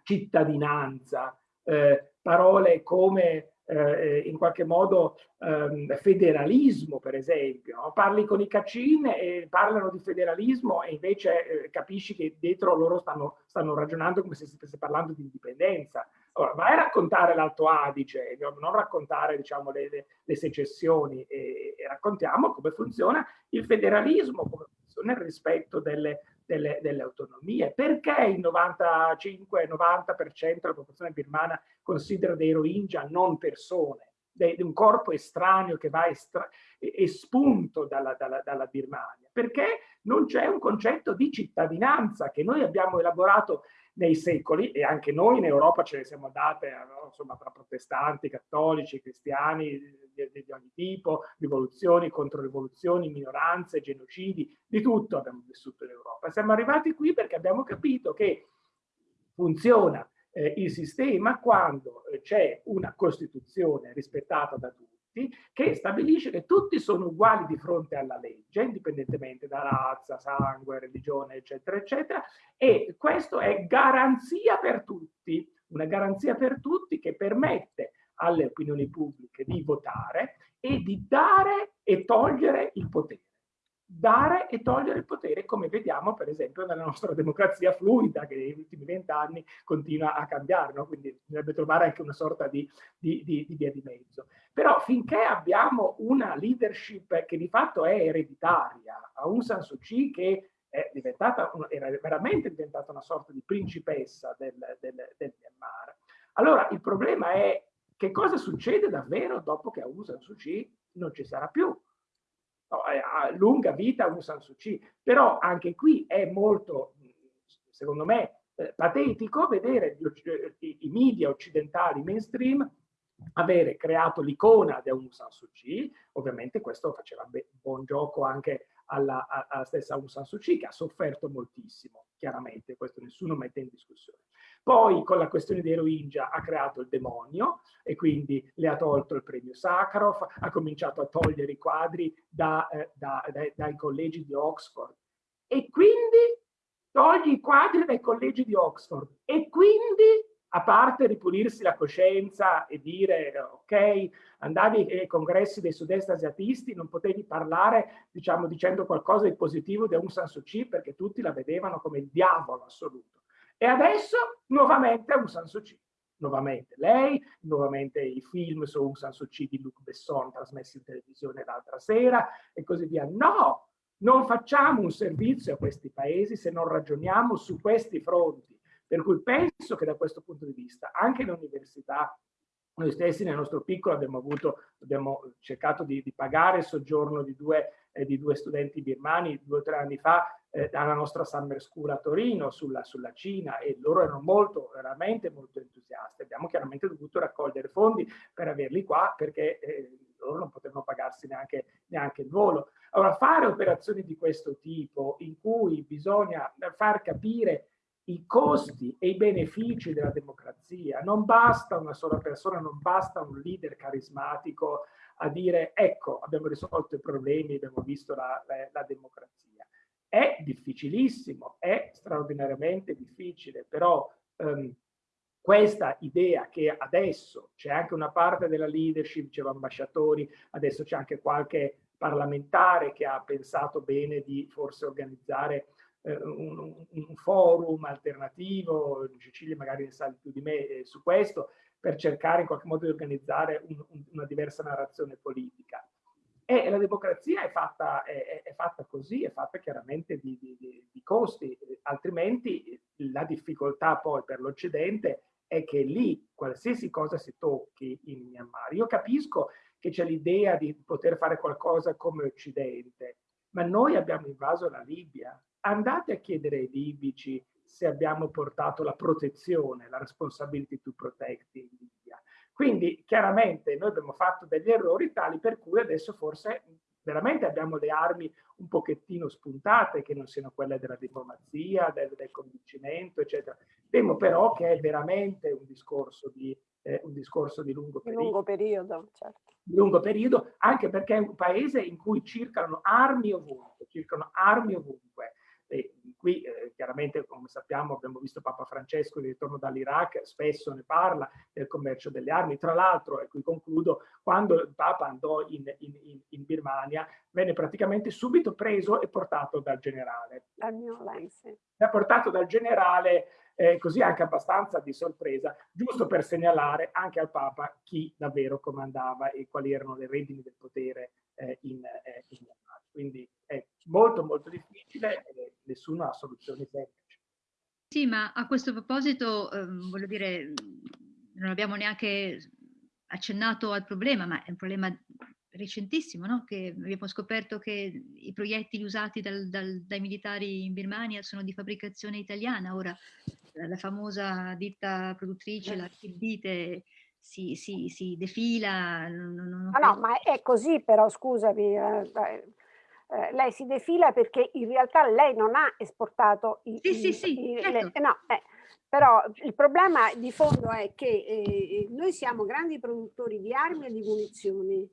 cittadinanza, eh, parole come eh, in qualche modo eh, federalismo, per esempio. Parli con i Cacin e parlano di federalismo e invece eh, capisci che dietro loro stanno, stanno, ragionando come se stesse parlando di indipendenza. Ora, vai a raccontare l'Alto Adige, non raccontare diciamo, le, le, le secessioni e, e, raccontiamo come funziona il federalismo, come funziona il rispetto delle, delle, delle autonomie. Perché il 95-90% della popolazione birmana considera dei Rohingya non persone? di un corpo estraneo che va estra espunto dalla, dalla, dalla Birmania, perché non c'è un concetto di cittadinanza che noi abbiamo elaborato nei secoli e anche noi in Europa ce ne siamo andate, no? insomma, tra protestanti, cattolici, cristiani di, di, di ogni tipo, rivoluzioni, controrivoluzioni, minoranze, genocidi, di tutto abbiamo vissuto in Europa. Siamo arrivati qui perché abbiamo capito che funziona eh, il sistema quando eh, c'è una Costituzione rispettata da tutti, che stabilisce che tutti sono uguali di fronte alla legge, indipendentemente da razza, sangue, religione, eccetera, eccetera, e questo è garanzia per tutti, una garanzia per tutti che permette alle opinioni pubbliche di votare e di dare e togliere il potere dare e togliere il potere, come vediamo per esempio nella nostra democrazia fluida che negli ultimi vent'anni continua a cambiare, no? quindi bisognerebbe trovare anche una sorta di, di, di, di, via di mezzo. Però finché abbiamo una leadership che di fatto è ereditaria, Aung San Suu Kyi che è diventata, era veramente diventata una sorta di principessa del, del, del Myanmar, allora il problema è che cosa succede davvero dopo che Aung San Suu Kyi non ci sarà più a lunga vita Aung San Suu Kyi, però anche qui è molto, secondo me, eh, patetico vedere eh, i, i media occidentali mainstream avere creato l'icona di Aung San Suu Kyi, ovviamente questo faceva buon gioco anche alla, alla, stessa Aung San Suu Kyi che ha sofferto moltissimo, chiaramente, questo nessuno mette in discussione. Poi con la questione dei Rohingya ha creato il demonio e quindi le ha tolto il premio Sakharov, ha cominciato a togliere i quadri da, eh, da, dai, dai collegi di Oxford e quindi togli i quadri dai collegi di Oxford e quindi a parte ripulirsi la coscienza e dire ok, andavi ai congressi dei sud-est asiatisti, non potevi parlare diciamo dicendo qualcosa di positivo di Aung San Suu Kyi perché tutti la vedevano come il diavolo assoluto. E adesso nuovamente Aung San Suu Kyi. Nuovamente lei, nuovamente i film su Aung San Suu Kyi di Luc Besson trasmessi in televisione l'altra sera e così via. No, non facciamo un servizio a questi paesi se non ragioniamo su questi fronti. Per cui penso che da questo punto di vista anche le università noi stessi nel nostro piccolo abbiamo, avuto, abbiamo cercato di, di pagare il soggiorno di due, eh, di due, studenti birmani due o tre anni fa eh, alla nostra Summer School a Torino sulla, sulla, Cina e loro erano molto, veramente molto entusiasti. Abbiamo chiaramente dovuto raccogliere fondi per averli qua perché eh, loro non potevano pagarsi neanche, neanche il volo. Allora fare operazioni di questo tipo in cui bisogna far capire i costi e i benefici della democrazia. Non basta una sola persona, non basta un leader carismatico a dire ecco abbiamo risolto i problemi, abbiamo visto la, la, la democrazia. È difficilissimo, è straordinariamente difficile, però um, questa idea che adesso c'è anche una parte della leadership, diceva ambasciatori, adesso c'è anche qualche parlamentare che ha pensato bene di forse organizzare eh, un, un, forum alternativo, Cecilia magari ne sa più di me eh, su questo, per cercare in qualche modo di organizzare un, una diversa narrazione politica. E la democrazia è fatta, è, è fatta così, è fatta chiaramente di, di, di, costi, altrimenti la difficoltà poi per l'Occidente è che lì qualsiasi cosa si tocchi in Myanmar, io capisco che c'è l'idea di poter fare qualcosa come Occidente, ma noi abbiamo invaso la Libia. Andate a chiedere ai libici se abbiamo portato la protezione, la responsibility to protect in Libia. Quindi chiaramente noi abbiamo fatto degli errori tali per cui adesso forse veramente abbiamo le armi un pochettino spuntate, che non siano quelle della diplomazia, del, del convincimento, eccetera. Temo però che è veramente un discorso di, eh, un discorso di lungo periodo. lungo periodo, certo. Di lungo periodo, anche perché è un paese in cui circolano armi ovunque, circolano armi ovunque. E qui eh, chiaramente, come sappiamo, abbiamo visto Papa Francesco di ritorno dall'Iraq, spesso ne parla del commercio delle armi. Tra l'altro, e qui concludo, quando il Papa andò in, in, in, Birmania, venne praticamente subito preso e portato dal generale. Dal mio Lenzi. Portato dal generale eh, così anche abbastanza di sorpresa, giusto per segnalare anche al Papa chi davvero comandava e quali erano le redini del potere eh, in, eh, in Quindi è molto molto difficile e nessuno ha soluzioni semplici. Sì, ma a questo proposito, ehm, voglio dire, non abbiamo neanche accennato al problema, ma è un problema recentissimo, no? che abbiamo scoperto che i proiettili usati dal, dal, dai militari in Birmania sono di fabbricazione italiana. Ora la famosa ditta produttrice, la Kibite, si, si, si defila. Non, non ah, no, ma è così però, scusami. Eh, eh, lei si defila perché in realtà lei non ha esportato i, sì, i, sì, sì, i, certo. le, no, eh, però il problema di fondo è che eh, noi siamo grandi produttori di armi e di munizioni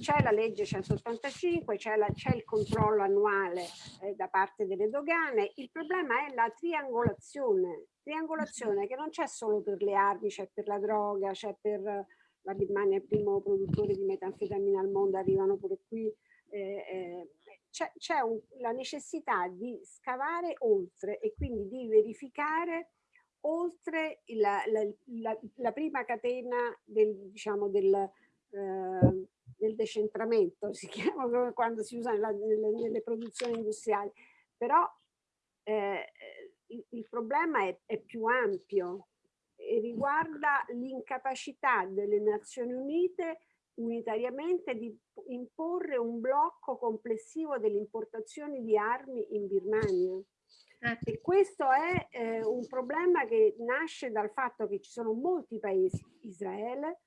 c'è la legge 185, c'è il controllo annuale eh, da parte delle dogane, il problema è la triangolazione, triangolazione che non c'è solo per le armi, c'è per la droga, c'è per la Birmania, il primo produttore di metanfetamina al mondo, arrivano pure qui, eh, eh, c'è la necessità di scavare oltre e quindi di verificare oltre la, la, la, la prima catena del, diciamo, del, eh, del decentramento, si chiama quando si usa nelle, nelle, produzioni industriali, però eh, il, il, problema è, è più ampio e riguarda l'incapacità delle Nazioni Unite unitariamente di imporre un blocco complessivo delle importazioni di armi in Birmania. Certo. E questo è eh, un problema che nasce dal fatto che ci sono molti paesi, Israele,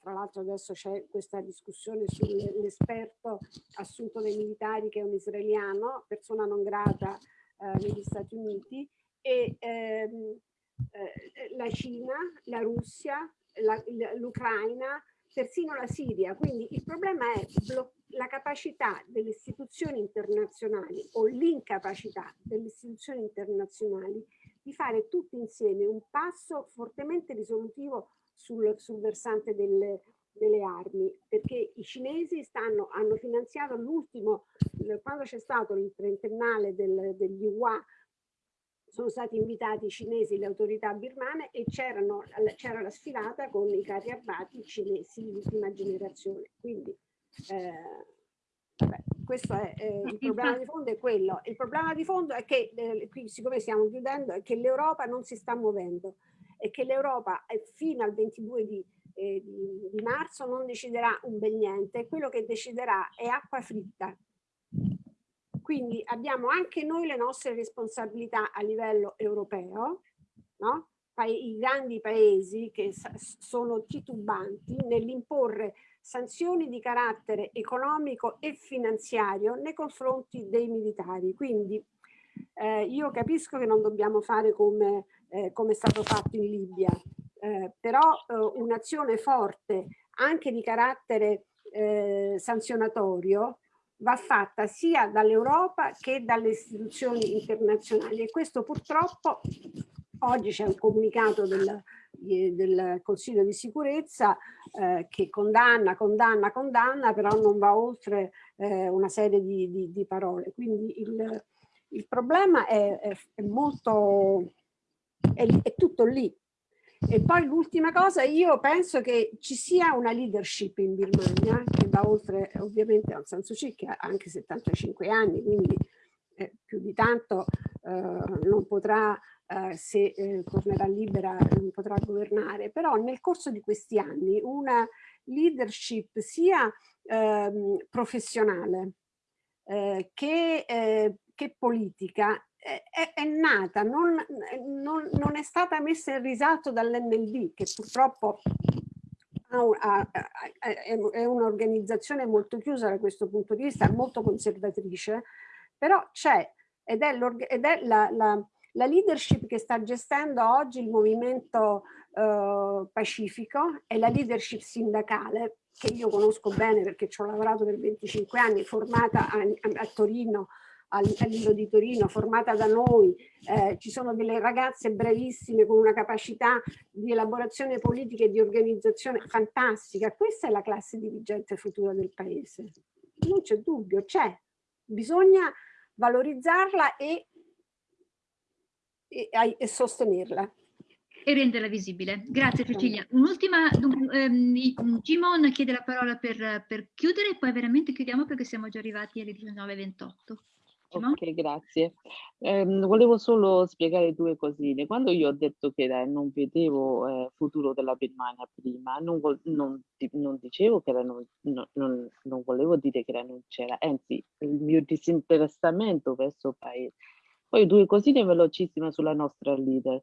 tra l'altro adesso c'è questa discussione sull'esperto assunto dai militari che è un israeliano, persona non grata eh, negli Stati Uniti, e ehm, eh, la Cina, la Russia, l'Ucraina, persino la Siria. Quindi il problema è la capacità delle istituzioni internazionali o l'incapacità delle istituzioni internazionali di fare tutti insieme un passo fortemente risolutivo sul, sul versante delle, delle armi, perché i cinesi stanno, hanno finanziato l'ultimo, quando c'è stato il trentennale del, degli UA, sono stati invitati i cinesi, le autorità birmane e c'era la sfilata con i carri armati cinesi di ultima generazione. Quindi eh, vabbè, questo è eh, il problema di fondo è quello. Il problema di fondo è che, eh, qui siccome stiamo chiudendo, è che l'Europa non si sta muovendo e che l'Europa fino al 22 di, eh, di, di marzo non deciderà un bel niente, quello che deciderà è acqua fritta. Quindi abbiamo anche noi le nostre responsabilità a livello europeo, no? i grandi paesi che sono titubanti nell'imporre sanzioni di carattere economico e finanziario nei confronti dei militari. Quindi eh, io capisco che non dobbiamo fare come eh, come è stato fatto in Libia, eh, però eh, un'azione forte anche di carattere eh, sanzionatorio va fatta sia dall'Europa che dalle istituzioni internazionali e questo purtroppo oggi c'è un comunicato del, del Consiglio di sicurezza eh, che condanna, condanna, condanna, però non va oltre eh, una serie di, di, di, parole. Quindi il, il problema è, è, molto, è, è tutto lì. E poi l'ultima cosa, io penso che ci sia una leadership in Birmania che va oltre ovviamente Aung San Suu Kyi che ha anche 75 anni, quindi eh, più di tanto eh, non potrà eh, se eh, tornerà libera non potrà governare, però nel corso di questi anni una leadership sia ehm, professionale eh, che, eh, che, politica è, è nata, non, non, non, è stata messa in risalto dall'NLD che purtroppo è un'organizzazione molto chiusa da questo punto di vista, molto conservatrice, però c'è ed è, ed è la, la, la leadership che sta gestendo oggi il movimento eh, pacifico è la leadership sindacale che io conosco bene perché ci ho lavorato per 25 anni, formata a, a Torino, al Lido di Torino, formata da noi, eh, ci sono delle ragazze bravissime con una capacità di elaborazione politica e di organizzazione fantastica. Questa è la classe dirigente futura del paese. Non c'è dubbio, c'è. Bisogna valorizzarla e e, e sostenerla. E renderla visibile. Grazie Cecilia. Un'ultima, um, Gimon chiede la parola per, per chiudere e poi veramente chiudiamo perché siamo già arrivati alle 19.28. Ok, grazie. Eh, volevo solo spiegare due cosine. Quando io ho detto che eh, non vedevo eh, futuro della Birmania prima, non, non, non dicevo che era non, non, volevo dire che era non c'era, anzi il mio disinteressamento verso il paese poi due cosine velocissime sulla nostra leader.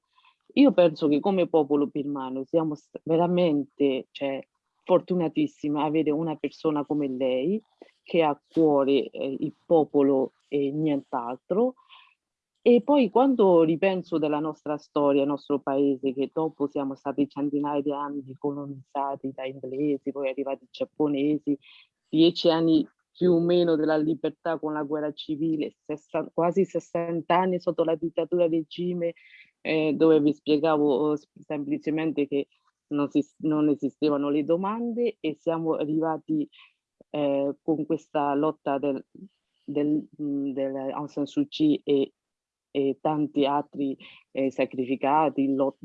Io penso che come popolo birmano siamo veramente cioè, fortunatissimi avere una persona come lei che ha a cuore eh, il popolo e nient'altro. E poi quando ripenso della nostra storia, il nostro paese, che dopo siamo stati centinaia di anni colonizzati da inglesi, poi arrivati giapponesi, dieci anni più o meno della libertà con la guerra civile, 60, quasi 60 anni sotto la dittatura regime, eh, dove vi spiegavo oh, semplicemente che non, si, non, esistevano le domande e siamo arrivati eh, con questa lotta del, del, Aung San Suu Kyi e, e tanti altri eh, sacrificati lot,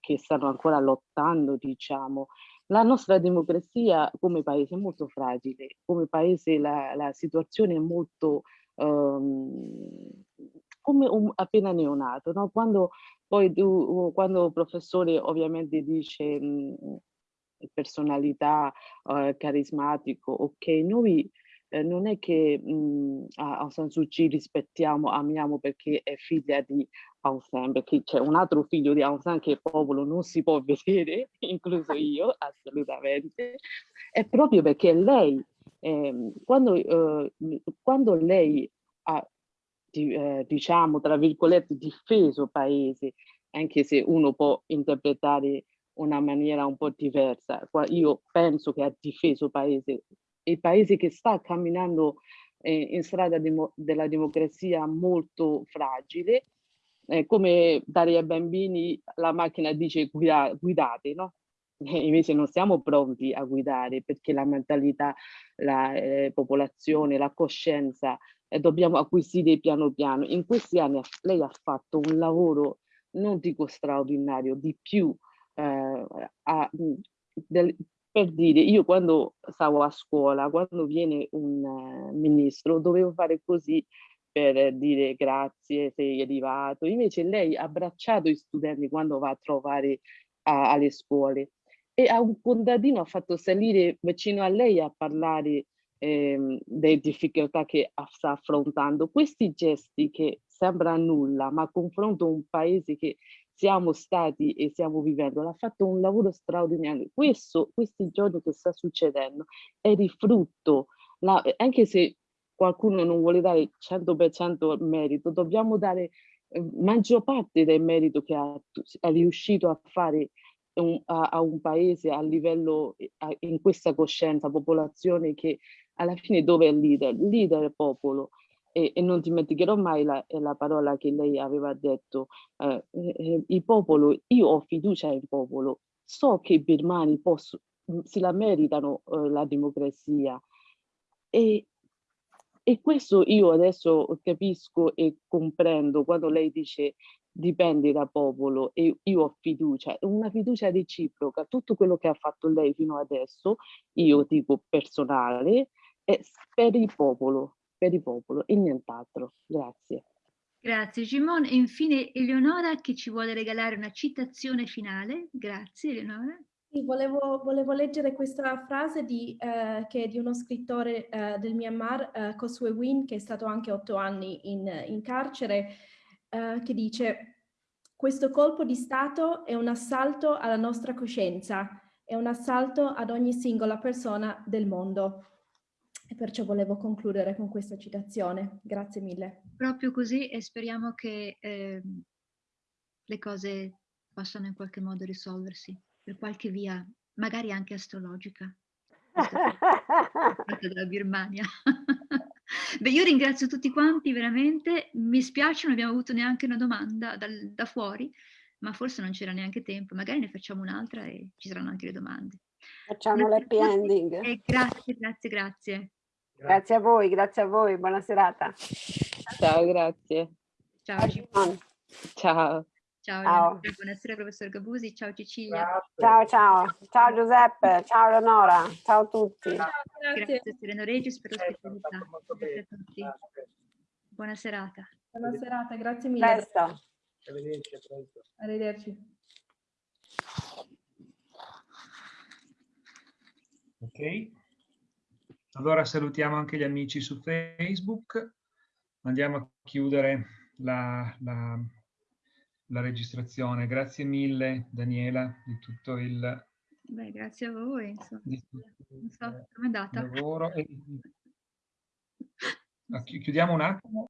che stanno ancora lottando, diciamo, la nostra democrazia come paese è molto fragile, come paese la, la situazione è molto um, come un, appena neonato, no? quando poi tu, quando il professore ovviamente dice mh, personalità, uh, carismatico, ok, noi eh, non è che mh, a Aung San Suu Kyi rispettiamo, amiamo perché è figlia di Aung San, perché c'è un altro figlio di Aung San che il popolo non si può vedere, incluso io, assolutamente, è proprio perché lei, eh, quando, eh, quando, lei ha, di, eh, diciamo, tra virgolette, difeso il paese, anche se uno può interpretare una maniera un po' diversa, io penso che ha difeso il paese il paese che sta camminando eh, in strada demo della democrazia molto fragile, eh, come dare ai bambini la macchina dice guida guidate, no? E invece non siamo pronti a guidare perché la mentalità, la eh, popolazione, la coscienza eh, dobbiamo acquisire piano piano. In questi anni lei ha fatto un lavoro, non dico straordinario, di più eh, del, per dire, io quando stavo a scuola, quando viene un uh, ministro, dovevo fare così per dire grazie, sei arrivato. Invece lei ha abbracciato gli studenti quando va a trovare a, alle scuole e a un contadino ha fatto salire vicino a lei a parlare eh, delle difficoltà che sta affrontando. Questi gesti che sembra nulla, ma confronto un paese che siamo stati e stiamo vivendo, l'ha fatto un lavoro straordinario. Questo, questi giorni che sta succedendo è di frutto, la, anche se qualcuno non vuole dare 100% merito, dobbiamo dare eh, maggior parte del merito che ha, è riuscito a fare un, a, a, un paese a livello, a, in questa coscienza, popolazione che alla fine dove è il leader? Il leader è il popolo e, e non dimenticherò mai la, la, parola che lei aveva detto, eh, eh, il popolo, io ho fiducia nel popolo, so che i birmani posso, si la meritano eh, la democrazia. E, e questo io adesso capisco e comprendo quando lei dice dipende dal popolo e io ho fiducia, una fiducia reciproca, tutto quello che ha fatto lei fino adesso, io dico personale, è per il popolo, per il popolo e nient'altro. Grazie. Grazie Gimon. E infine Eleonora che ci vuole regalare una citazione finale. Grazie Eleonora. Sì, volevo, volevo, leggere questa frase di, eh, che è di uno scrittore eh, del Myanmar, eh, Kosue Win, che è stato anche otto anni in, in carcere, eh, che dice questo colpo di Stato è un assalto alla nostra coscienza, è un assalto ad ogni singola persona del mondo. E perciò volevo concludere con questa citazione. Grazie mille. Proprio così e speriamo che eh, le cose possano in qualche modo risolversi per qualche via, magari anche astrologica. dalla Birmania. Beh, io ringrazio tutti quanti veramente, mi spiace non abbiamo avuto neanche una domanda dal, da fuori, ma forse non c'era neanche tempo, magari ne facciamo un'altra e ci saranno anche le domande. Facciamo l'happy ending. Eh, grazie, grazie, grazie. Grazie a voi, grazie a voi, buona serata. Ciao, grazie. Ciao. Ciao. Ciao. Ciao. Buonasera professor Gabusi, ciao Cecilia. Ciao, ciao. Ciao Giuseppe, ciao Leonora, ciao a tutti. Ciao, grazie. grazie Sereno Regis per l'ospitalità. Grazie a tutti. Buona serata. Buona serata, grazie mille. Presto. Arrivederci, a presto. Arrivederci. Ok. Allora salutiamo anche gli amici su Facebook. Andiamo a chiudere la, la, la registrazione. Grazie mille Daniela di tutto il... Beh, grazie a voi. Insomma. Non so, com'è andata? Lavoro. E... Chiudiamo un attimo.